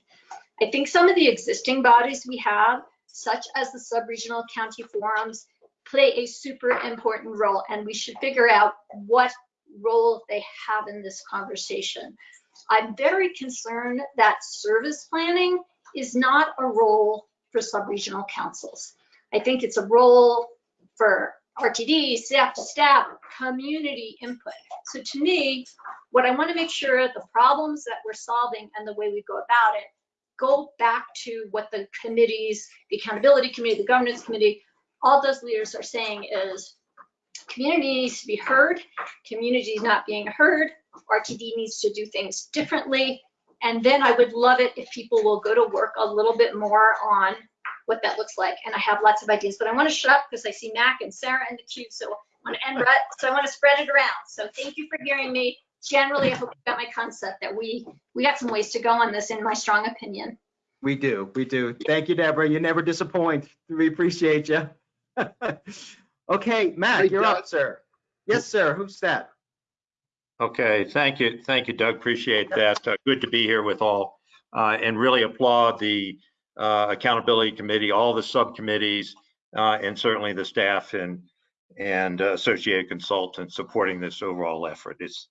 I think some of the existing bodies we have, such as the sub-regional county forums, play a super important role and we should figure out what role they have in this conversation. I'm very concerned that service planning is not a role for sub-regional councils. I think it's a role for RTD, staff to staff, community input. So to me, what I want to make sure the problems that we're solving and the way we go about it go back to what the committees, the accountability committee, the governance committee, all those leaders are saying is community needs to be heard, community is not being heard, RTD needs to do things differently. And then I would love it if people will go to work a little bit more on what that looks like. And I have lots of ideas, but I want to shut up because I see Mac and Sarah in the queue. So I want to end right. So I want to spread it around. So thank you for hearing me. Generally, I hope you got my concept that we, we got some ways to go on this in my strong opinion. We do, we do. Thank you, Deborah. You never disappoint. We appreciate you. (laughs) Okay, Matt, Hey, you're Doug. up, sir. Yes, sir. Who's that? Okay, thank you, thank you, Doug. Appreciate that. Uh, Good to be here with all, uh, and really applaud the uh, Accountability Committee, all the subcommittees, uh, and certainly the staff and and uh, associated consultants supporting this overall effort. It's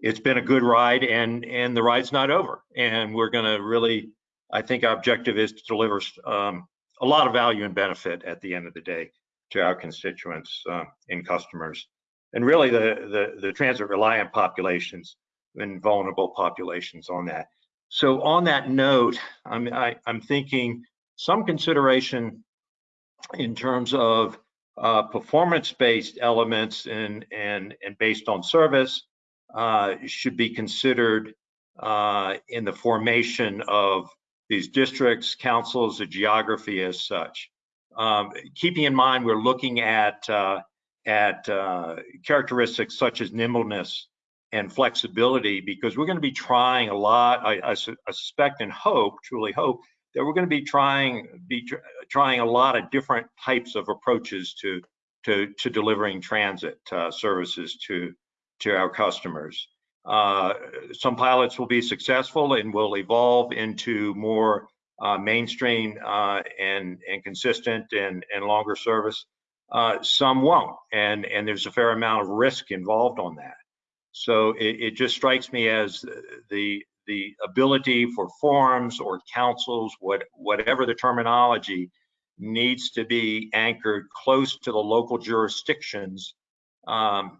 it's been a good ride, and and the ride's not over. And we're going to really, I think our objective is to deliver um, a lot of value and benefit at the end of the day to our constituents uh, and customers and really the, the, the transit reliant populations and vulnerable populations on that. So on that note, I'm, I, I'm thinking some consideration in terms of uh, performance-based elements and, and, and based on service uh, should be considered uh, in the formation of these districts, councils, the geography as such. Um, keeping in mind, we're looking at uh, at uh, characteristics such as nimbleness and flexibility because we're going to be trying a lot. I, I, su- I suspect and hope, truly hope, that we're going to be trying be tr- trying a lot of different types of approaches to to to delivering transit uh, services to to our customers. Uh, some pilots will be successful and will evolve into more uh, mainstream uh, and and consistent and and longer service. Uh, some won't, and and there's a fair amount of risk involved on that. So it, it just strikes me as the the ability for forums or councils, what whatever the terminology, needs to be anchored close to the local jurisdictions, um,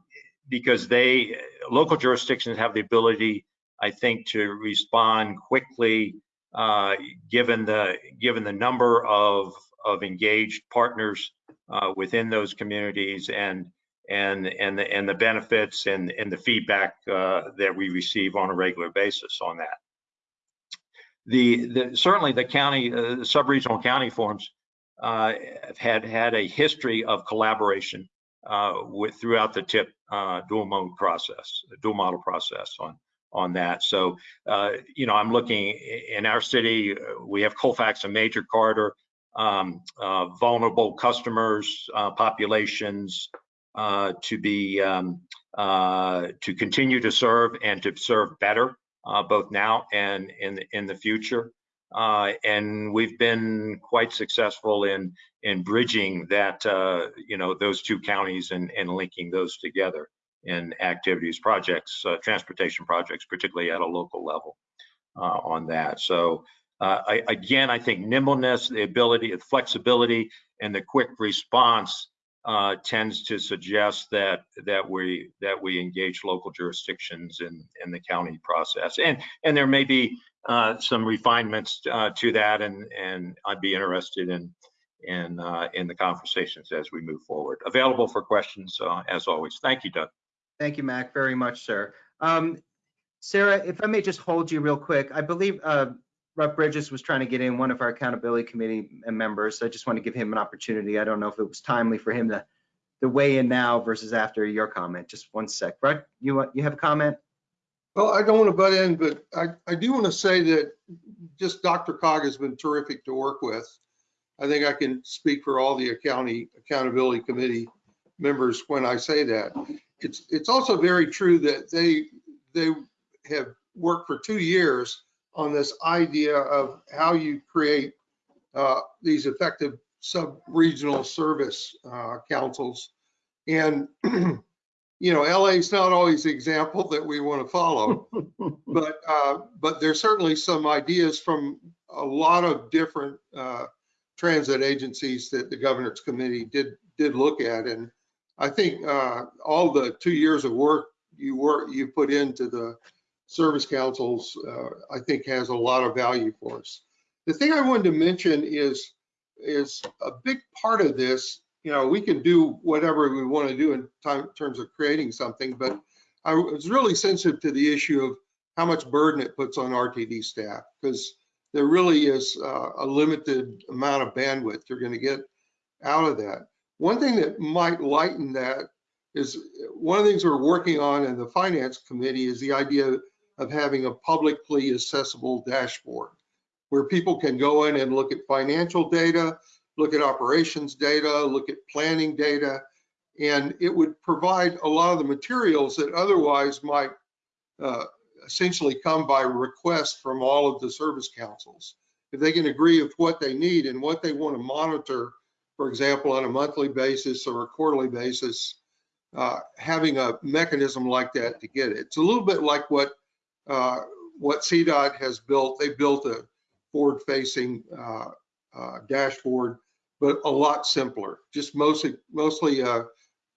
because they local jurisdictions have the ability, I think, to respond quickly, uh, given the given the number of of engaged partners uh, within those communities and and and the and the benefits and and the feedback uh, that we receive on a regular basis on that. The, the certainly the county uh, sub-regional county forums uh, had had a history of collaboration uh, with throughout the TIP uh, dual mode process, dual model process on on that. So uh, you know I'm looking in our city we have Colfax a major corridor um, uh, vulnerable customers, uh, populations uh, to be um, uh, to continue to serve and to serve better, uh, both now and in in the future. Uh, and we've been quite successful in in bridging that uh, you know those two counties and and linking those together in activities, projects, uh, transportation projects, particularly at a local level uh, on that. So. Uh, I, again, I think nimbleness, the ability, the flexibility, and the quick response uh, tends to suggest that that we that we engage local jurisdictions in in the county process, and and there may be uh, some refinements uh, to that, and and I'd be interested in in uh, in the conversations as we move forward. Available for questions uh, as always. Thank you, Doug. Thank you, Mac, very much, sir. Um, Sarah, if I may just hold you real quick, I believe uh, Rob Bridges was trying to get in one of our accountability committee members. I just want to give him an opportunity. I don't know if it was timely for him to, to weigh in now versus after your comment. Just one sec. Brett, you you have a comment? Well, I don't want to butt in, but I, I do want to say that just DRCOG has been terrific to work with. I think I can speak for all the county accountability committee members when I say that. It's, it's also very true that they, they have worked for two years on this idea of how you create uh, these effective sub-regional service uh, councils. And, (clears throat) you know, LA is not always the example that we want to follow, (laughs) but, uh, but there's certainly some ideas from a lot of different, uh, transit agencies that the governor's committee did, did look at. And I think, uh, all the two years of work you work, you put into the service councils, uh, I think has a lot of value for us. The thing I wanted to mention is, is a big part of this, you know, we can do whatever we want to do in time, terms of creating something, but I was really sensitive to the issue of how much burden it puts on RTD staff, because there really is uh, a limited amount of bandwidth you're going to get out of that. One thing that might lighten that is one of the things we're working on in the finance committee is the idea of having a publicly accessible dashboard where people can go in and look at financial data, look at operations data, look at planning data, and it would provide a lot of the materials that otherwise might uh, essentially come by request from all of the service councils. If they can agree with what they need and what they want to monitor, for example, on a monthly basis or a quarterly basis, uh, having a mechanism like that to get it. It's a little bit like what uh, what CDOT has built. They built a forward-facing uh, uh, dashboard, but a lot simpler. Just mostly mostly uh,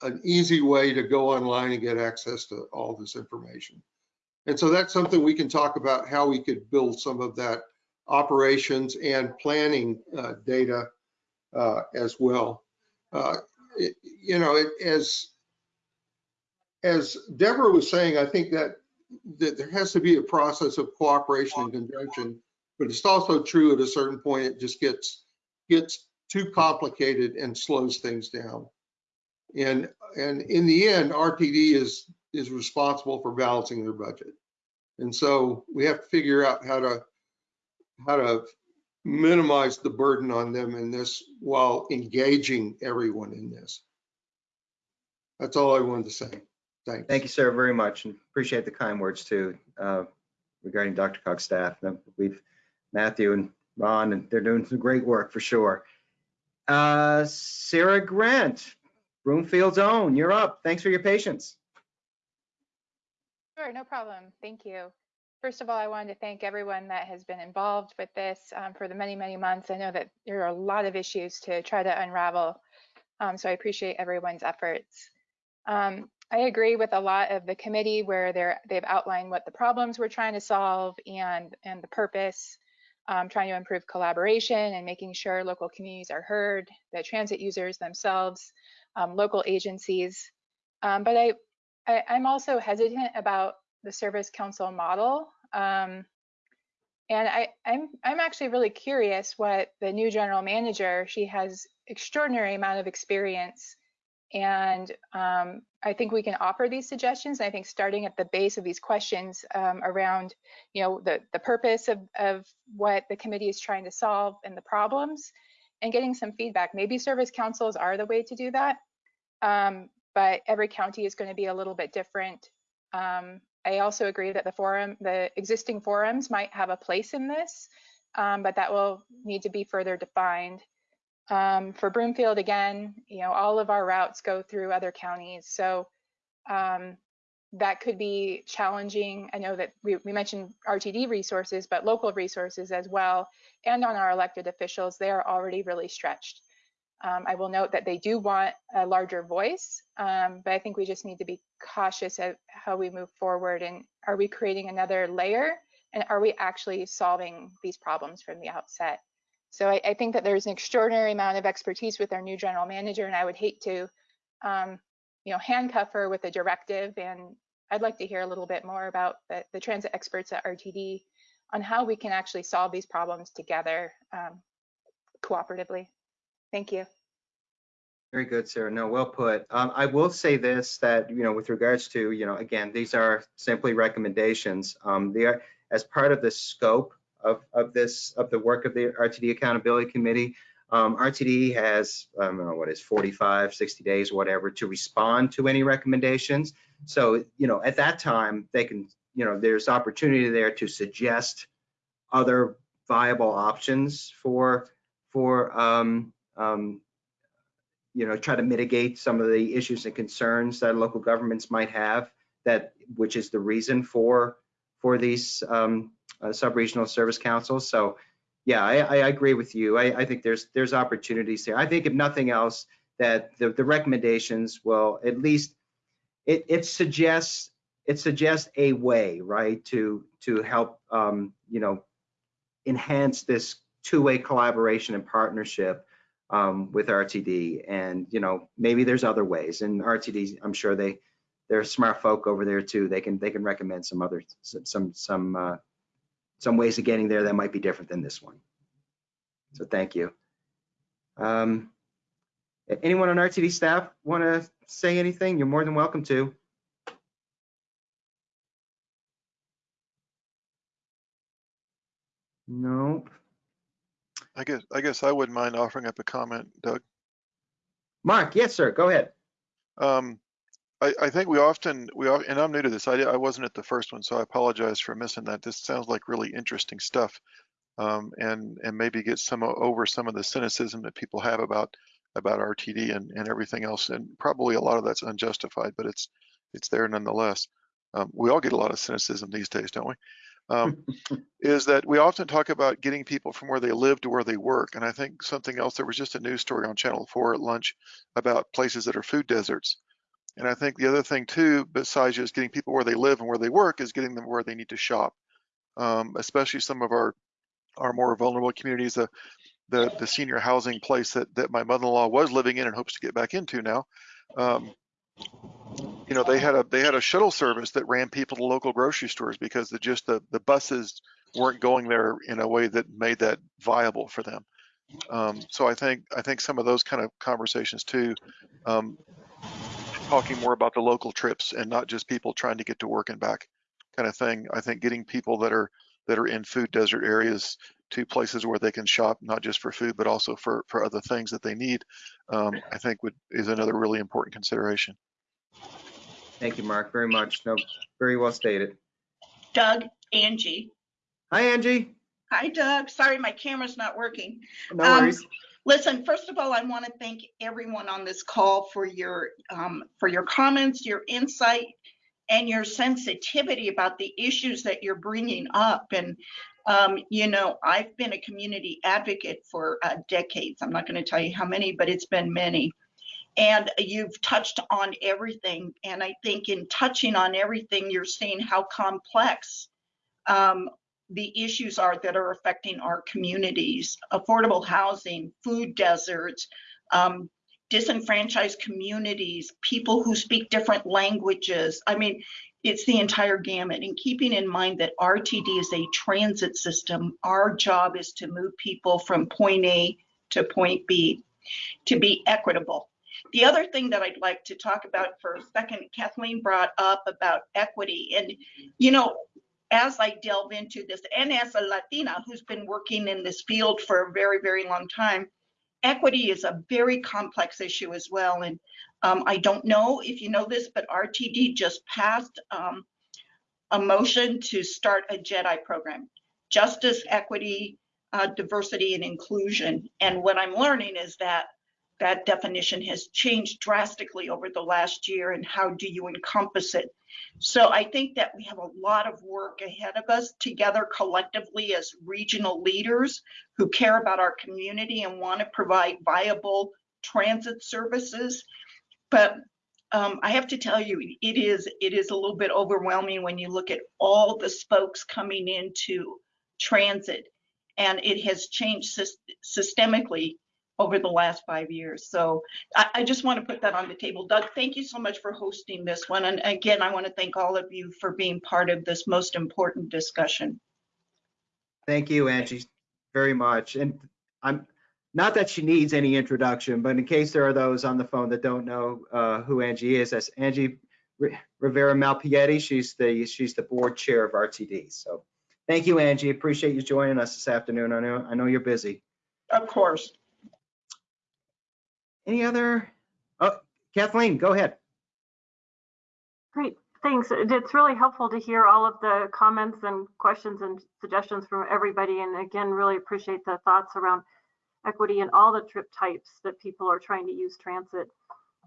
an easy way to go online and get access to all this information. And so that's something we can talk about how we could build some of that operations and planning uh, data uh, as well. Uh, it, you know, it, as as Deborah was saying, I think that that there has to be a process of cooperation and conjunction, but it's also true at a certain point it just gets gets too complicated and slows things down. And and in the end, RTD is is responsible for balancing their budget. And so we have to figure out how to how to minimize the burden on them in this while engaging everyone in this. That's all I wanted to say. Thanks. Thank you, sir, very much, and appreciate the kind words too uh, regarding DRCOG's staff. We've Matthew and Ron, and they're doing some great work for sure. Uh, Sarah Grant, Broomfield's own, you're up. Thanks for your patience. Sure, no problem. Thank you. First of all, I wanted to thank everyone that has been involved with this um, for the many, many months. I know that there are a lot of issues to try to unravel, um, so I appreciate everyone's efforts. Um, I agree with a lot of the committee where they're, they've outlined what the problems we're trying to solve and, and the purpose, um, trying to improve collaboration and making sure local communities are heard, the transit users themselves, um, local agencies. Um, but I, I, am also hesitant about the service council model. Um, and I, I'm, I'm actually really curious what the new general manager, she has extraordinary amount of experience and um, I think we can offer these suggestions. I think starting at the base of these questions um, around, you know, the, the purpose of, of what the committee is trying to solve and the problems and getting some feedback. Maybe service councils are the way to do that. Um, but every county is going to be a little bit different. Um, I also agree that the forum, the existing forums might have a place in this, um, but that will need to be further defined. Um, for Broomfield, again, you know, all of our routes go through other counties. So um, that could be challenging. I know that we, we, mentioned RTD resources, but local resources as well. And on our elected officials, they are already really stretched. Um, I will note that they do want a larger voice, um, but I think we just need to be cautious of how we move forward. And are we creating another layer? And are we actually solving these problems from the outset? So I, I, think that there's an extraordinary amount of expertise with our new general manager, and I would hate to, um, you know, handcuff her with a directive. And I'd like to hear a little bit more about the, the transit experts at RTD on how we can actually solve these problems together um, cooperatively. Thank you. Very good, Sarah. No, well put. Um, I will say this, that, you know, with regards to, you know, again, these are simply recommendations. Um, they are, as part of the scope of, of this, of the work of the RTD Accountability Committee. Um, RTD has, I don't know, what is 45, 60 days, whatever, to respond to any recommendations. So, you know, at that time, they can, you know, there's opportunity there to suggest other viable options for, for, um, um, you know, try to mitigate some of the issues and concerns that local governments might have that, which is the reason for, for these um, uh, sub-regional service councils. So yeah, I, I agree with you. I, I think there's, there's opportunities there. I think if nothing else, that the, the recommendations will at least, it, it suggests, it suggests a way, right, to, to help, um, you know, enhance this two-way collaboration and partnership um, with RTD. And, you know, maybe there's other ways and RTD, I'm sure they, they're smart folk over there too. They can, they can recommend some other, some, some, uh, some ways of getting there that might be different than this one. So thank you. Um, anyone on RTD staff want to say anything? You're more than welcome to. Nope. I guess, I guess I wouldn't mind offering up a comment, Doug. Mark, yes, sir. Go ahead. Um, I, I think we often, we, and I'm new to this, I, I wasn't at the first one, so I apologize for missing that. This sounds like really interesting stuff. Um, and, and maybe get some, over some of the cynicism that people have about, about RTD and, and everything else. And probably a lot of that's unjustified, but it's, it's there nonetheless. Um, we all get a lot of cynicism these days, don't we? Um, (laughs) is that we often talk about getting people from where they live to where they work. And I think something else, there was just a news story on Channel 4 at lunch about places that are food deserts. And I think the other thing too, besides just getting people where they live and where they work, is getting them where they need to shop. Um, especially some of our our more vulnerable communities, the the, the senior housing place that that my mother-in-law was living in and hopes to get back into now. Um, you know, they had a they had a shuttle service that ran people to local grocery stores because the just the the buses weren't going there in a way that made that viable for them. Um, so I think I think some of those kind of conversations too, um, talking more about the local trips and not just people trying to get to work and back kind of thing. I think getting people that are that are in food desert areas to places where they can shop, not just for food, but also for for other things that they need, um, I think would is another really important consideration. Thank you, Mark, very much. No, very well stated. Doug, Angie. Hi, Angie. Hi, Doug. Sorry, my camera's not working. No Um, worries. Listen, first of all, I want to thank everyone on this call for your, um, for your comments, your insight, and your sensitivity about the issues that you're bringing up. And, um, you know, I've been a community advocate for uh, decades. I'm not going to tell you how many, but it's been many. And you've touched on everything. And I think in touching on everything, you're seeing how complex um, the issues are that are affecting our communities affordable housing, food deserts, um, disenfranchised communities, people who speak different languages. I mean, it's the entire gamut. And keeping in mind that RTD is a transit system, our job is to move people from point A to point B to be equitable. The other thing that I'd like to talk about for a second, Kathleen brought up about equity. And, you know, as I delve into this, and as a Latina who's been working in this field for a very, very long time, equity is a very complex issue as well. And um, I don't know if you know this, but RTD just passed um, a motion to start a JEDI program, justice, equity, uh, diversity, and inclusion. And what I'm learning is that that definition has changed drastically over the last year and how do you encompass it so i think that we have a lot of work ahead of us together collectively as regional leaders who care about our community and want to provide viable transit services. But um, i have to tell you it is it is a little bit overwhelming when you look at all the spokes coming into transit. And it has changed sys- systemically over the last five years. So I, I just want to put that on the table. Doug, thank you so much for hosting this one. And again, I want to thank all of you for being part of this most important discussion. Thank you, Angie, very much. And I'm, not that she needs any introduction, but in case there are those on the phone that don't know uh, who Angie is, that's Angie Ri- Rivera Malpiede. She's the, she's the board chair of RTD. So thank you, Angie. Appreciate you joining us this afternoon. I know, I know you're busy. Of course. Any other? Oh, Kathleen, go ahead. Great, thanks. It's really helpful to hear all of the comments and questions and suggestions from everybody. And again, really appreciate the thoughts around equity and all the trip types that people are trying to use transit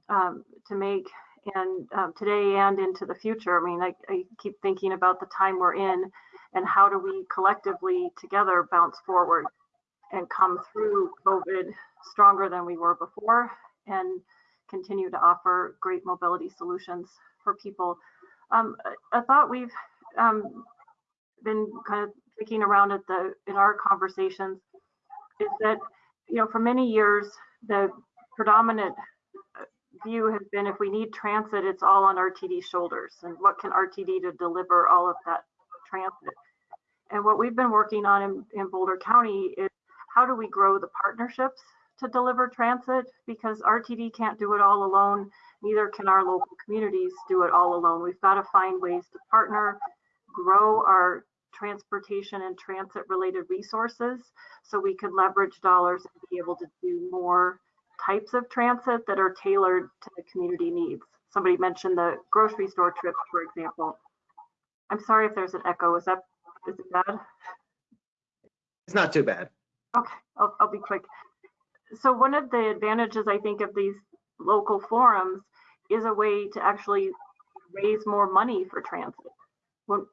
um, to make and um, today and into the future. I mean, I, I keep thinking about the time we're in and how do we collectively together bounce forward and come through COVID stronger than we were before and continue to offer great mobility solutions for people. Um, a, a thought we've um, been kind of thinking around at the in our conversations is that you know for many years the predominant uh, view has been if we need transit it's all on RTD shoulders and what can RTD to deliver all of that transit and what we've been working on in, in Boulder County is how do we grow the partnerships to deliver transit because RTD can't do it all alone neither can our local communities do it all alone we've got to find ways to partner grow our transportation and transit related resources so we could leverage dollars and be able to do more types of transit that are tailored to the community needs. Somebody mentioned the grocery store trips, for example. I'm sorry if there's an echo. Is that is it bad? It's not too bad. Okay, I'll, I'll be quick. So one of the advantages I think of these local forums is a way to actually raise more money for transit when,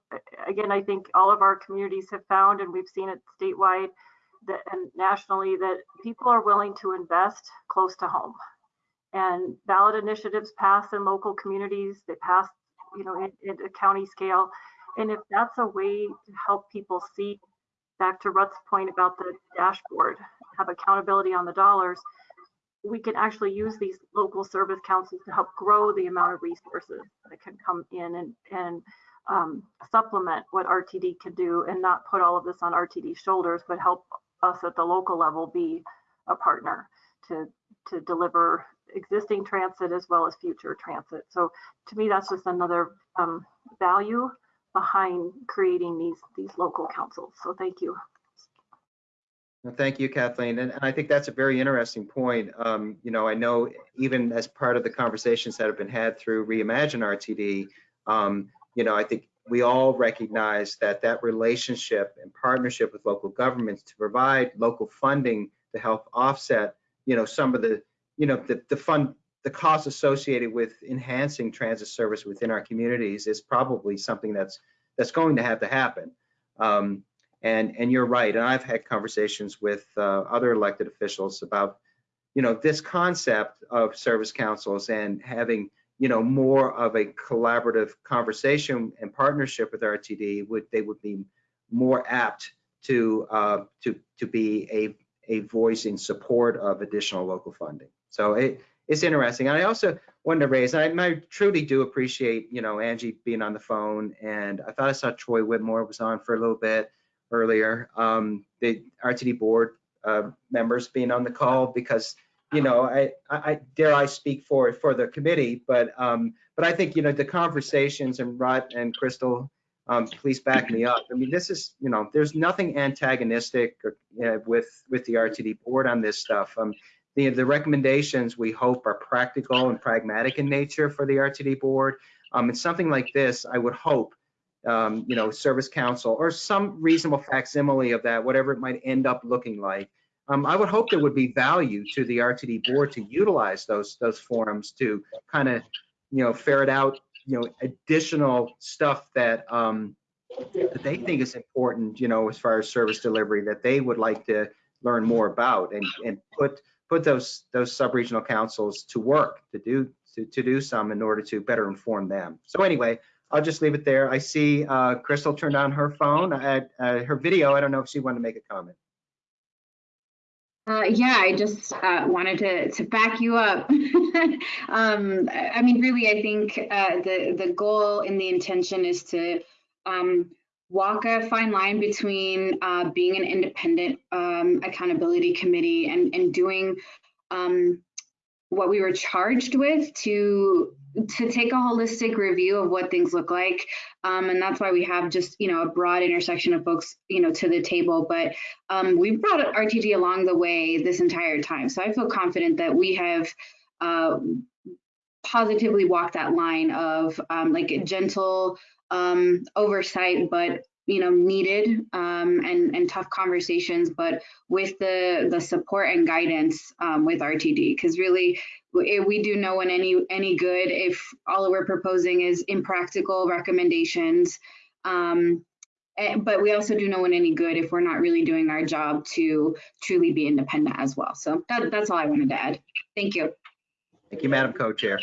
again, I think all of our communities have found, and we've seen it statewide that, and nationally, that people are willing to invest close to home. And ballot initiatives pass in local communities, they pass, you know, in a county scale. And if that's a way to help people see, back to Ruth's point about the dashboard, have accountability on the dollars, we can actually use these local service councils to help grow the amount of resources that can come in and, and um, supplement what RTD can do and not put all of this on RTD's shoulders, but help us at the local level be a partner to to deliver existing transit as well as future transit. So to me, that's just another um, value behind creating these these local councils. So thank you. Well, thank you, Kathleen. And, and I think that's a very interesting point. Um, you know, I know even as part of the conversations that have been had through Reimagine RTD, um, you know, I think we all recognize that that relationship and partnership with local governments to provide local funding to help offset, you know, some of the, you know, the, the fund, the costs associated with enhancing transit service within our communities is probably something that's that's going to have to happen. Um, and and you're right. And I've had conversations with uh, other elected officials about, you know, this concept of service councils and having you know, more of a collaborative conversation and partnership with RTD, would they would be more apt to uh, to to be a a voice in support of additional local funding. So it it's interesting. And I also wanted to raise, I, I, truly do appreciate, you know, Angie being on the phone, and I thought I saw Troy Whitmore was on for a little bit earlier. Um, the RTD board uh, members being on the call because you know, I, I dare I speak for for the committee, but um, but I think you know the conversations and Rod and Crystal, um, please back me up. I mean, this is you know, there's nothing antagonistic or, uh, with with the RTD board on this stuff. Um, the the recommendations we hope are practical and pragmatic in nature for the RTD board. Um, and something like this, I would hope, um, you know, Service Council or some reasonable facsimile of that, whatever it might end up looking like um, I would hope there would be value to the RTD board to utilize those those forums to kind of, you know, ferret out, you know, additional stuff that um, that they think is important, you know, as far as service delivery that they would like to learn more about and and put put those those sub-regional councils to work to do to, to do some in order to better inform them. So anyway, I'll just leave it there. I see uh, Crystal turned on her phone, uh, uh, her video. I don't know if she wanted to make a comment. Uh, yeah, I just uh, wanted to, to back you up. (laughs) um, I mean, really, I think uh, the, the goal and the intention is to um, walk a fine line between uh, being an independent um, accountability committee and, and doing um, what we were charged with to to take a holistic review of what things look like um, and that's why we have just you know a broad intersection of folks you know to the table but um, we've brought rtd along the way this entire time so i feel confident that we have uh, positively walked that line of um, like gentle um, oversight but you know, needed um, and, and tough conversations, but with the, the support and guidance um, with RTD, because really we, we do know when any, any good if all we're proposing is impractical recommendations. Um, eh, but we also do know when any good if we're not really doing our job to truly be independent as well. So that, that's all I wanted to add. Thank you. Thank you, Madam Co-Chair.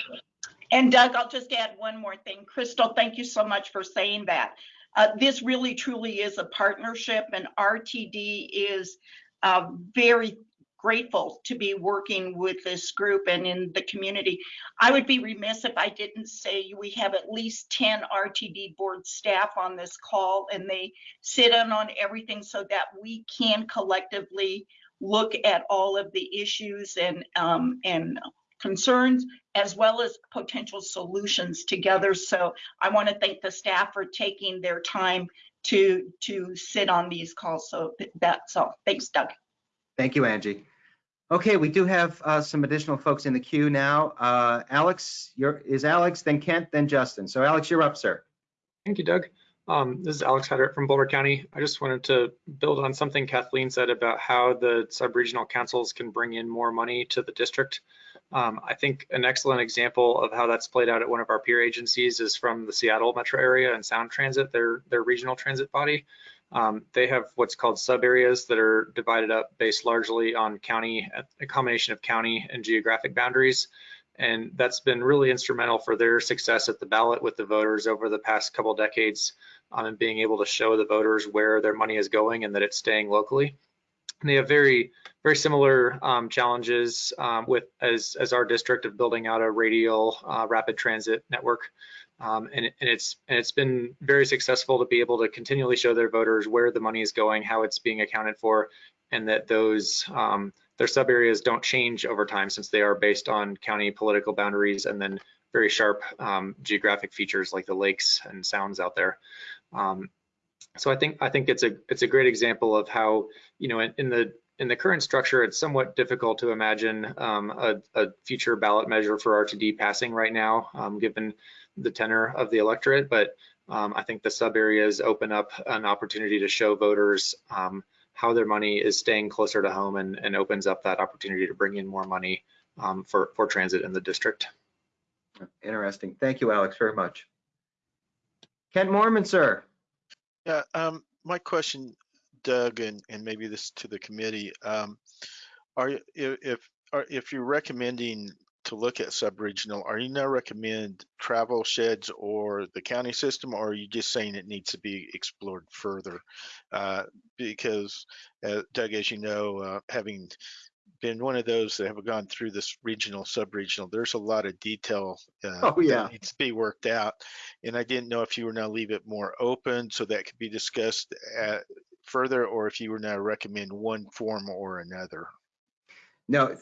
And Doug, I'll just add one more thing. Crystal, thank you so much for saying that. Uh, this really truly is a partnership and RTD is uh, very grateful to be working with this group and in the community. I would be remiss if I didn't say we have at least 10 RTD board staff on this call and they sit in on everything so that we can collectively look at all of the issues and um, and concerns as well as potential solutions together. So I want to thank the staff for taking their time to to sit on these calls. So that's all. Thanks, Doug. Thank you, Angie. Okay, we do have uh, some additional folks in the queue now. Uh, Alex, you're, is Alex, then Kent, then Justin. So Alex, you're up, sir. Thank you, Doug. Um, this is Alex Hyde-Wright from Boulder County. I just wanted to build on something Kathleen said about how the sub-regional councils can bring in more money to the district. Um, I think an excellent example of how that's played out at one of our peer agencies is from the Seattle metro area and Sound Transit, their, their regional transit body. Um, they have what's called sub areas that are divided up based largely on county, a combination of county and geographic boundaries. And that's been really instrumental for their success at the ballot with the voters over the past couple decades um, and being able to show the voters where their money is going and that it's staying locally. And they have very, very similar um, challenges um, with as, as our district of building out a radial uh, rapid transit network. Um, and, and, it's and it's been very successful to be able to continually show their voters where the money is going, how it's being accounted for, and that those um, their sub areas don't change over time since they are based on county political boundaries and then very sharp um, geographic features like the lakes and sounds out there. Um, so I think I think it's a it's a great example of how you know in, in the in the current structure, it's somewhat difficult to imagine um, a, a, future ballot measure for RTD passing right now, um, given the tenor of the electorate. But um, I think the sub areas open up an opportunity to show voters um, how their money is staying closer to home and, and, opens up that opportunity to bring in more money um, for, for transit in the district. Interesting. Thank you, Alex, very much. Kent Moorman, sir. Yeah, um, my question, Doug, and, and maybe this to the committee, um, are you, if, are, if you're recommending to look at sub-regional, are you now recommend travel sheds or the county system, or are you just saying it needs to be explored further? Uh, because uh, Doug, as you know, uh, having been one of those that have gone through this regional, sub-regional, there's a lot of detail uh, oh, yeah. that needs to be worked out. And I didn't know if you were now leave it more open so that could be discussed at, further, or if you were now recommend one form or another. No,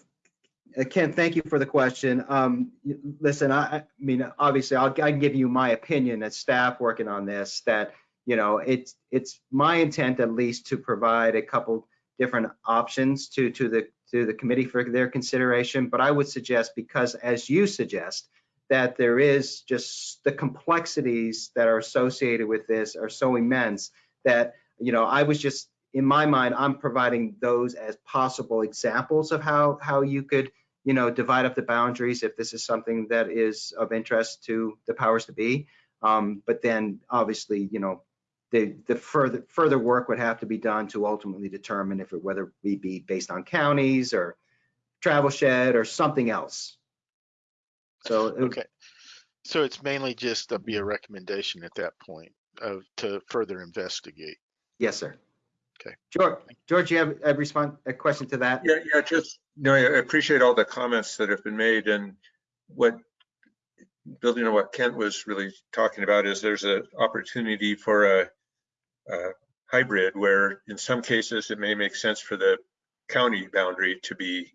uh, Ken, thank you for the question. Um, listen, I, I mean, obviously, I'll, I can give you my opinion as staff working on this. That you know, it's it's my intent at least to provide a couple different options to to the to the committee for their consideration. But I would suggest, because as you suggest, that there is just the complexities that are associated with this are so immense that you know I was just in my mind I'm providing those as possible examples of how how you could you know, divide up the boundaries if this is something that is of interest to the powers to be. Um, but then obviously, you know, the, the further further work would have to be done to ultimately determine if it whether we be based on counties or travel shed or something else. So okay, so it's mainly just to be a recommendation at that point of to further investigate. Yes, sir. Okay. George, George, you have a response, a question to that? Yeah, yeah, just, no, I appreciate all the comments that have been made and what, building on what Kent was really talking about is there's an opportunity for a, a hybrid where in some cases it may make sense for the county boundary to be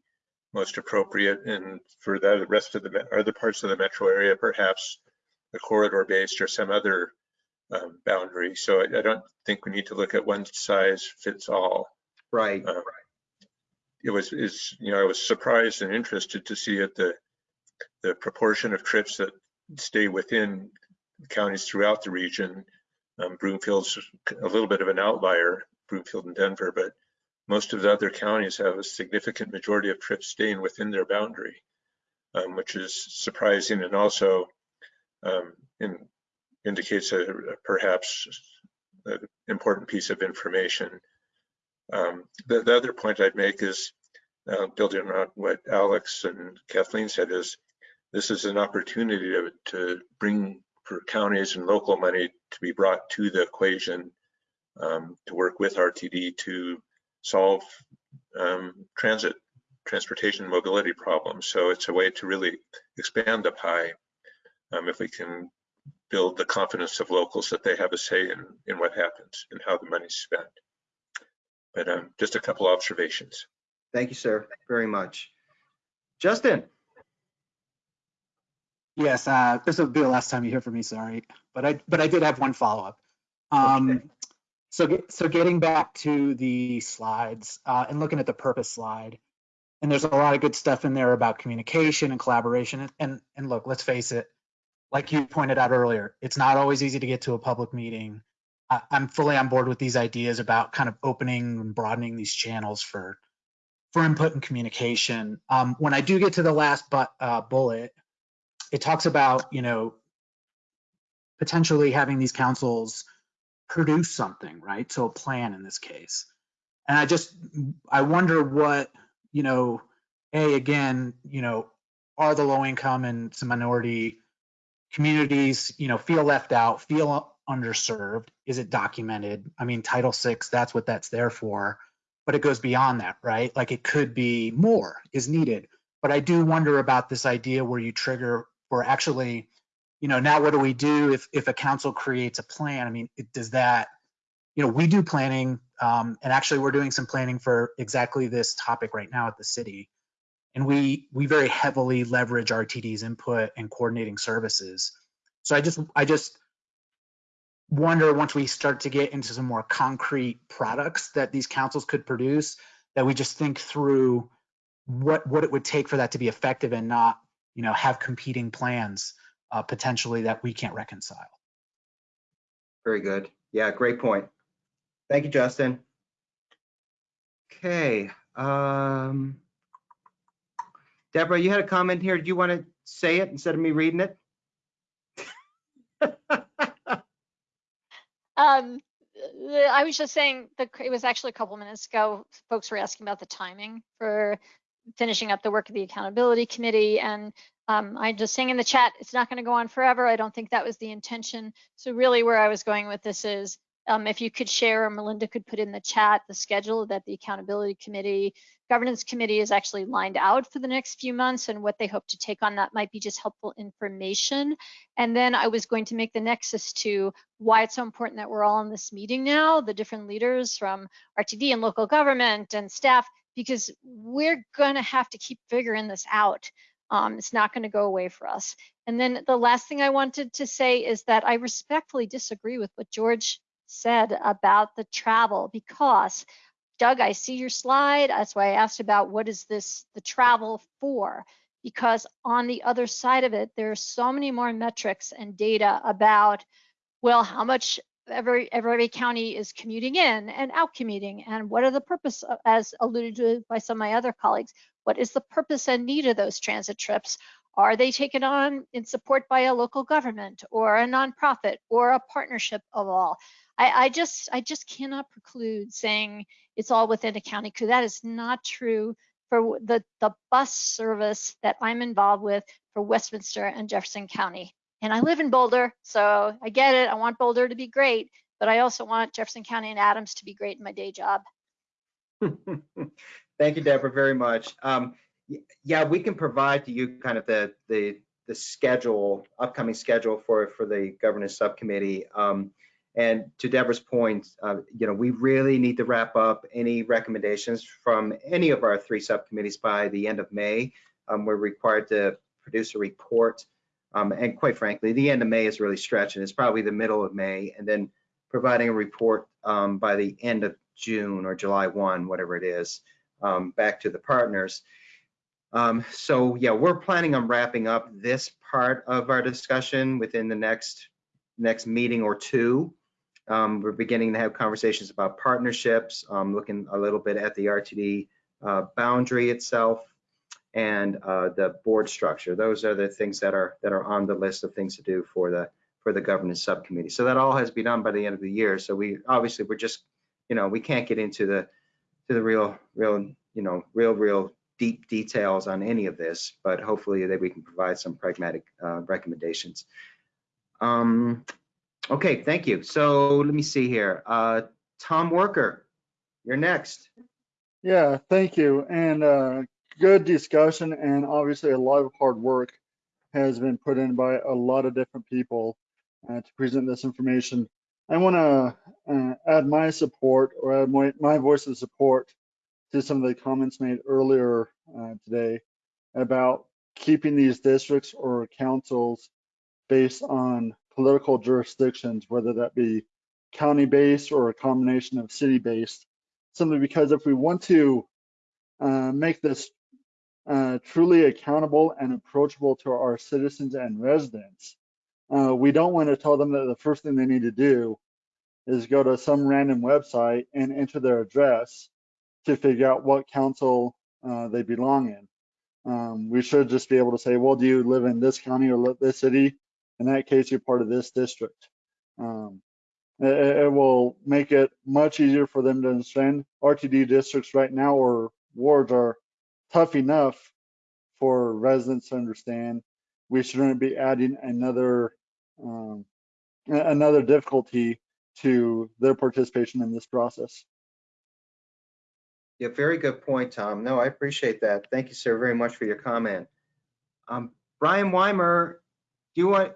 most appropriate and for the rest of the other parts of the metro area, perhaps a corridor based or some other um, boundary. So I, I, don't think we need to look at one size fits all. Right. Uh, it was is you know I was surprised and interested to see at the the proportion of trips that stay within counties throughout the region Um, Broomfield's a little bit of an outlier, Broomfield and Denver, but most of the other counties have a significant majority of trips staying within their boundary, um, which is surprising and also um, in, indicates a, a perhaps an important piece of information. Um, the, the, other point I'd make is, uh, building on what Alex and Kathleen said, is this is an opportunity to, to bring for counties and local money to be brought to the equation um, to work with RTD to solve um, transit, transportation mobility problems. So it's a way to really expand the pie um, if we can build the confidence of locals that they have a say in, in what happens and how the money's spent. But um, just a couple observations. Thank you, sir, very much. Justin. Yes, uh, this will be the last time you hear from me, sorry. But I but I did have one follow-up. Um, okay. So, so getting back to the slides uh, and looking at the purpose slide, and there's a lot of good stuff in there about communication and collaboration. And, and, and look, let's face it, like you pointed out earlier, it's not always easy to get to a public meeting. I, I'm fully on board with these ideas about kind of opening and broadening these channels for for input and communication. Um, when I do get to the last but, uh, bullet, it talks about you know potentially having these councils produce something, right? So a plan in this case. And I just, I wonder what, you know, A, again, you know, are the low income and some minority communities, you know, feel left out, feel underserved? Is it documented? I mean, Title VI, that's what that's there for, but it goes beyond that, right? Like it could be more is needed. But I do wonder about this idea where you trigger for actually you know, now what do we do if, if a council creates a plan? I mean, it, does that, you know, we do planning, um, and actually we're doing some planning for exactly this topic right now at the city. And we we very heavily leverage RTD's input and coordinating services. So I just I just wonder once we start to get into some more concrete products that these councils could produce, that we just think through what what it would take for that to be effective and not, you know, have competing plans uh, potentially that we can't reconcile. Very good. Yeah, great point. Thank you, Justin. Okay. Um, Deborah, you had a comment here. Do you want to say it instead of me reading it? (laughs) um, I was just saying that it was actually a couple minutes ago. Folks were asking about the timing for finishing up the work of the accountability committee and um, I'm just saying in the chat, it's not going to go on forever. I don't think that was the intention. So really where I was going with this is um, if you could share or Melinda could put in the chat the schedule that the accountability committee, governance committee is actually lined out for the next few months and what they hope to take on that might be just helpful information. And then I was going to make the nexus to why it's so important that we're all in this meeting now, the different leaders from RTD and local government and staff, because we're going to have to keep figuring this out. Um, it's not going to go away for us. And then the last thing I wanted to say is that I respectfully disagree with what George said about the travel because Doug, I see your slide. That's why I asked about what is this the travel for? Because on the other side of it, there are so many more metrics and data about, well, how much every every county is commuting in and out commuting and what are the purpose as alluded to by some of my other colleagues what is the purpose and need of those transit trips? Are they taken on in support by a local government or a nonprofit or a partnership of all? I, I just I just cannot preclude saying it's all within a county because that is not true for the, the bus service that I'm involved with for Westminster and Jefferson County. And I live in Boulder, so I get it. I want Boulder to be great, but I also want Jefferson County and Adams to be great in my day job. (laughs) Thank you, Deborah, very much. Um, yeah, we can provide to you kind of the the the schedule, upcoming schedule for for the governance subcommittee. Um, and to Deborah's point, uh, you know, we really need to wrap up any recommendations from any of our three subcommittees by the end of May. Um, we're required to produce a report. Um, and quite frankly, the end of May is really stretching. It's probably the middle of May, and then providing a report um, by the end of June or July 1, whatever it is um, back to the partners. Um, so yeah, we're planning on wrapping up this part of our discussion within the next next meeting or two. Um, we're beginning to have conversations about partnerships, um, looking a little bit at the RTD uh, boundary itself and uh, the board structure. Those are the things that are that are on the list of things to do for the for the governance subcommittee. So that all has to be done by the end of the year. So we obviously we're just you know we can't get into the to the real real you know real real deep details on any of this, but hopefully that we can provide some pragmatic uh, recommendations. Um, okay, thank you. So let me see here. Uh, Tom Worker, you're next. Yeah, thank you. And uh, good discussion and obviously a lot of hard work has been put in by a lot of different people uh, to present this information. I want to uh, add my support or add my, my voice of support to some of the comments made earlier uh, today about keeping these districts or councils based on political jurisdictions, whether that be county-based or a combination of city-based. Simply because if we want to uh, make this uh, truly accountable and approachable to our citizens and residents, uh, we don't want to tell them that the first thing they need to do is go to some random website and enter their address to figure out what council uh, they belong in. Um, we should just be able to say, well, do you live in this county or this city? In that case, you're part of this district. Um, it, it, will make it much easier for them to understand. RTD districts right now or wards are tough enough for residents to understand. We shouldn't be adding another um, another difficulty to their participation in this process. Yeah, very good point, Tom. No, I appreciate that. Thank you, sir, very much for your comment. Um, Brian Weimer, do you want do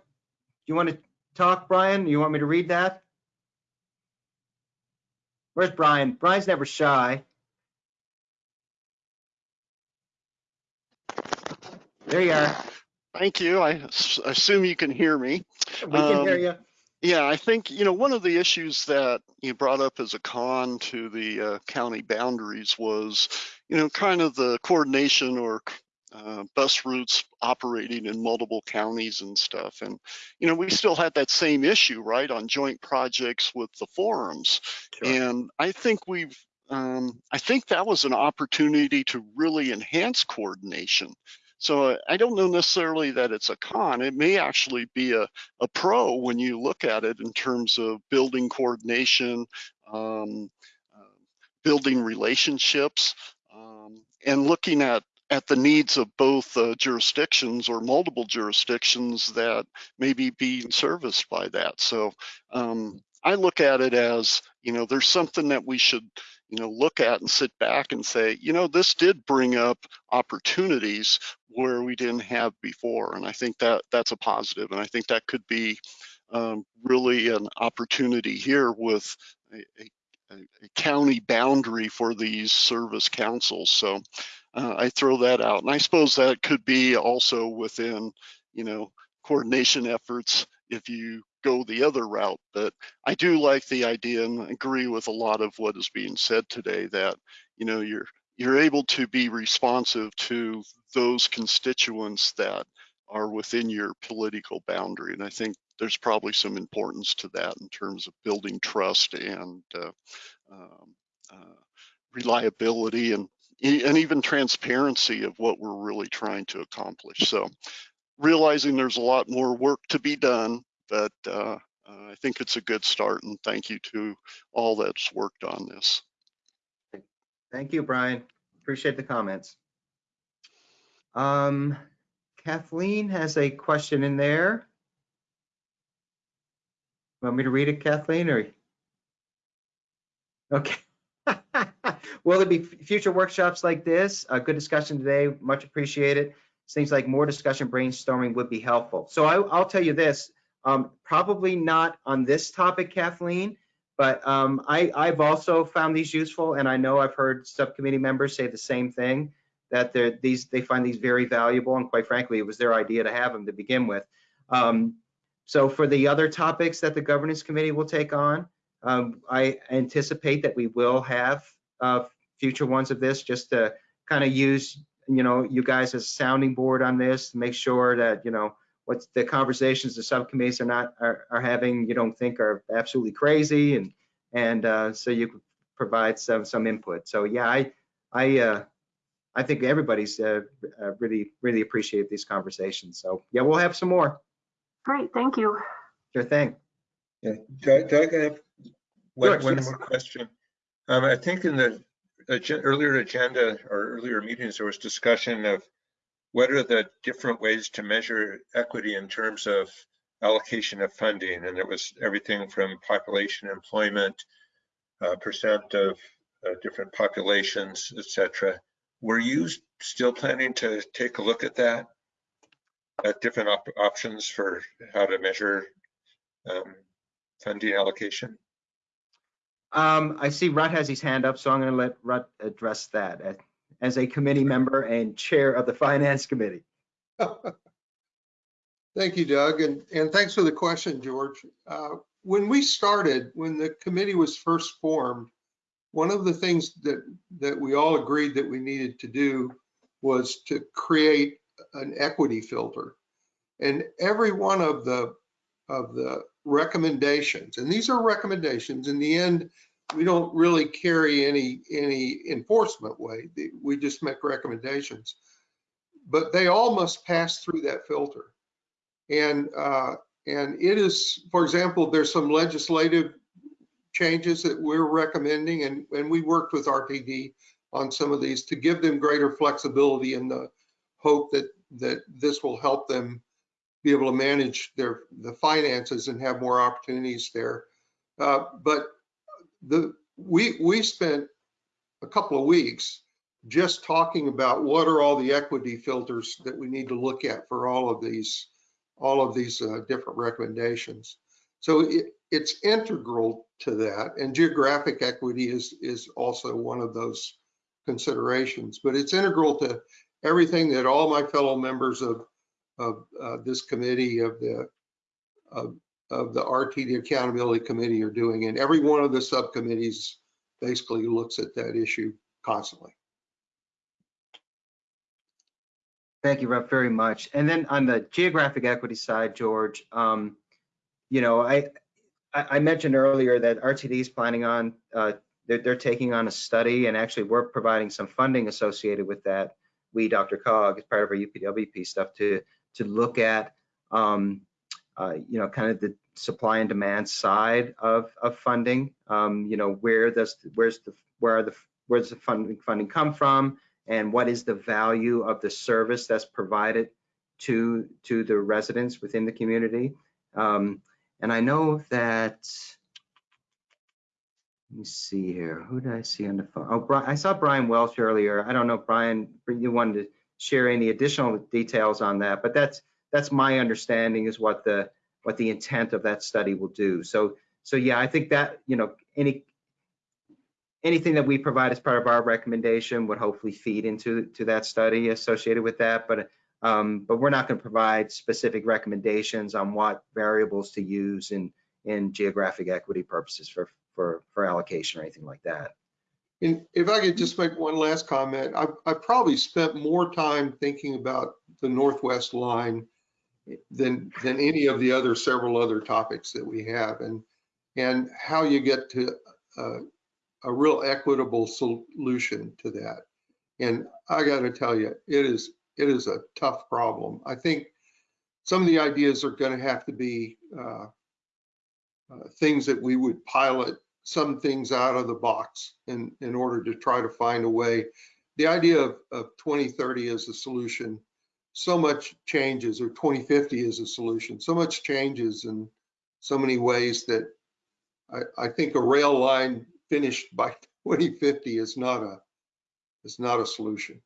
you want to talk, Brian? You want me to read that? Where's Brian? Brian's never shy. There you are. Thank you. I assume you can hear me. We can um, hear you. Yeah, I think, you know, one of the issues that you brought up as a con to the uh, county boundaries was, you know, kind of the coordination or uh, bus routes operating in multiple counties and stuff. And, you know, we still had that same issue, right, on joint projects with the forums. Sure. And I think we've, um, I think that was an opportunity to really enhance coordination. So I don't know necessarily that it's a con. It may actually be a, a pro when you look at it in terms of building coordination, um, uh, building relationships, um, and looking at at the needs of both uh, jurisdictions or multiple jurisdictions that may be being serviced by that. So um, I look at it as, you know, there's something that we should, you know, look at and sit back and say, you know, this did bring up opportunities where we didn't have before. And I think that that's a positive. And I think that could be um, really an opportunity here with a, a, a, county boundary for these service councils. So uh, I throw that out. And I suppose that could be also within, you know, coordination efforts if you go the other route. But I do like the idea and agree with a lot of what is being said today that, you know, you're you're able to be responsive to those constituents that are within your political boundary. And I think there's probably some importance to that in terms of building trust and uh, um, uh, reliability and and even transparency of what we're really trying to accomplish. So realizing there's a lot more work to be done, but uh, I think it's a good start and thank you to all that's worked on this. Thank you, Brian. Appreciate the comments. Um, Kathleen has a question in there. Want me to read it, Kathleen, or? Okay. (laughs) Will there be future workshops like this? A good discussion today, much appreciated. Seems like more discussion brainstorming would be helpful. So I, will tell you this, um, probably not on this topic, Kathleen, but um, I, I've also found these useful, and I know I've heard subcommittee members say the same thing that these they find these very valuable, and quite frankly, it was their idea to have them to begin with. Um, so for the other topics that the governance committee will take on, um, I anticipate that we will have uh, future ones of this, just to kind of use you know you guys as a sounding board on this, to make sure that you know what's the conversations the subcommittees are not, are, are having, you don't think are absolutely crazy and, and uh, so you could provide some, some input. So yeah, I, I, uh, I think everybody's uh, uh, really, really appreciate these conversations. So yeah, we'll have some more. Great, thank you. Sure thing. Yeah, Doug, Doug, I have one, George, one yes. more question. Um, I think in the agen- earlier agenda or earlier meetings, there was discussion of what are the different ways to measure equity in terms of allocation of funding? And it was everything from population, employment, uh, percent of uh, different populations, etc. Were you still planning to take a look at that? At different op- options for how to measure um, funding allocation? Um, I see Rut has his hand up, so I'm going to let Rut address that as- a committee member and chair of the finance committee. (laughs) Thank you, Doug, and, and thanks for the question, George. Uh, When we started, when the committee was first formed, one of the things that, that we all agreed that we needed to do was to create an equity filter. And every one of the, of the recommendations, and these are recommendations, in the end, we don't really carry any, any enforcement weight. We just make recommendations. But they all must pass through that filter. And, uh, and it is, for example, there's some legislative changes that we're recommending and, and we worked with RTD on some of these to give them greater flexibility in the hope that, that this will help them be able to manage their, the finances and have more opportunities there. Uh, but the, we, we spent a couple of weeks just talking about what are all the equity filters that we need to look at for all of these, all of these uh, different recommendations. So it, it's integral to that, and geographic equity is is also one of those considerations. But it's integral to everything that all my fellow members of of uh, this committee of the of, of the RTD Accountability Committee are doing, and every one of the subcommittees basically looks at that issue constantly. Thank you, Rep, very much. And then on the geographic equity side, George, um, you know, I, I mentioned earlier that RTD is planning on, uh, they're, they're taking on a study and actually we're providing some funding associated with that. We, DRCOG, as part of our UPWP stuff to, to look at, um, uh, you know, kind of the supply and demand side of, of funding. Um, you know, where does, where's the, where are the, where's the funding, funding come from? And what is the value of the service that's provided to, to the residents within the community? Um, and I know that, let me see here, who did I see on the phone? Oh, Bri- I saw Brian Welch earlier. I don't know, Brian, you wanted to share any additional details on that, but that's, that's my understanding is what the, what the intent of that study will do. So, so yeah, I think that, you know, any, anything that we provide as part of our recommendation would hopefully feed into, to that study associated with that, but um, but we're not going to provide specific recommendations on what variables to use in, in geographic equity purposes for, for, for allocation or anything like that. And if I could just make one last comment, I, I probably spent more time thinking about the Northwest line than, than any of the other, several other topics that we have and, and how you get to a, a real equitable solution to that. And I got to tell you, it is, it is a tough problem. I think some of the ideas are going to have to be uh, uh, things that we would pilot some things out of the box in, in order to try to find a way. The idea of, of 2030 as a solution, so much changes, or 2050 is a solution, so much changes in so many ways that I, I think a rail line finished by (laughs) 2050 is not a is not a solution.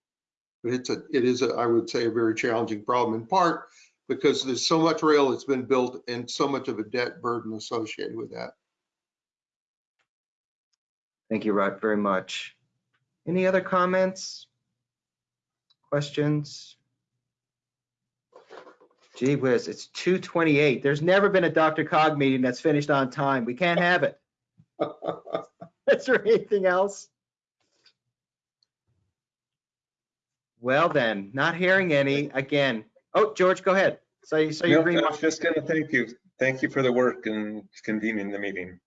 But it's a it is a I would say a very challenging problem in part because there's so much rail that's been built and so much of a debt burden associated with that. Thank you, Rod, very much. Any other comments? Questions? Gee whiz, it's 2:28. There's never been a DRCOG meeting that's finished on time. We can't have it. (laughs) Is there anything else? Well then, not hearing any, again. Oh, George, go ahead. So, you- so you No, agree, I Mark? was just gonna thank you. Thank you for the work and convening the meeting.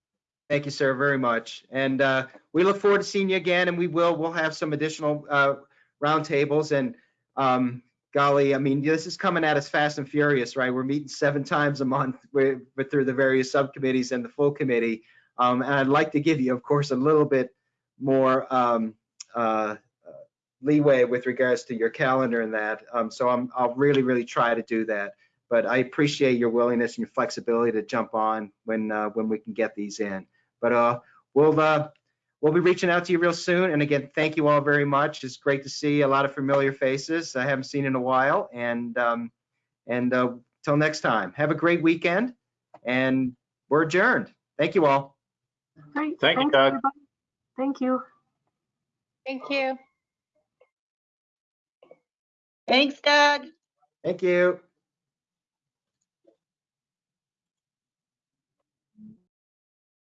Thank you, sir, very much. And uh, we look forward to seeing you again, and we will, we'll have some additional uh, roundtables. And um, golly, I mean, this is coming at us fast and furious, right? We're meeting seven times a month with, with through the various subcommittees and the full committee. Um, And I'd like to give you, of course, a little bit more um, uh, leeway with regards to your calendar and that. Um, So I'm, I'll really, really try to do that. But I appreciate your willingness and your flexibility to jump on when, uh, when we can get these in. But uh, we'll uh, we'll be reaching out to you real soon. And again, thank you all very much. It's great to see a lot of familiar faces I haven't seen in a while. And um, and uh, till next time, have a great weekend. And we're adjourned. Thank you all. Great. Thank you, Doug. everybody. Thank you. Thank you. Thanks, Doug. Thank you.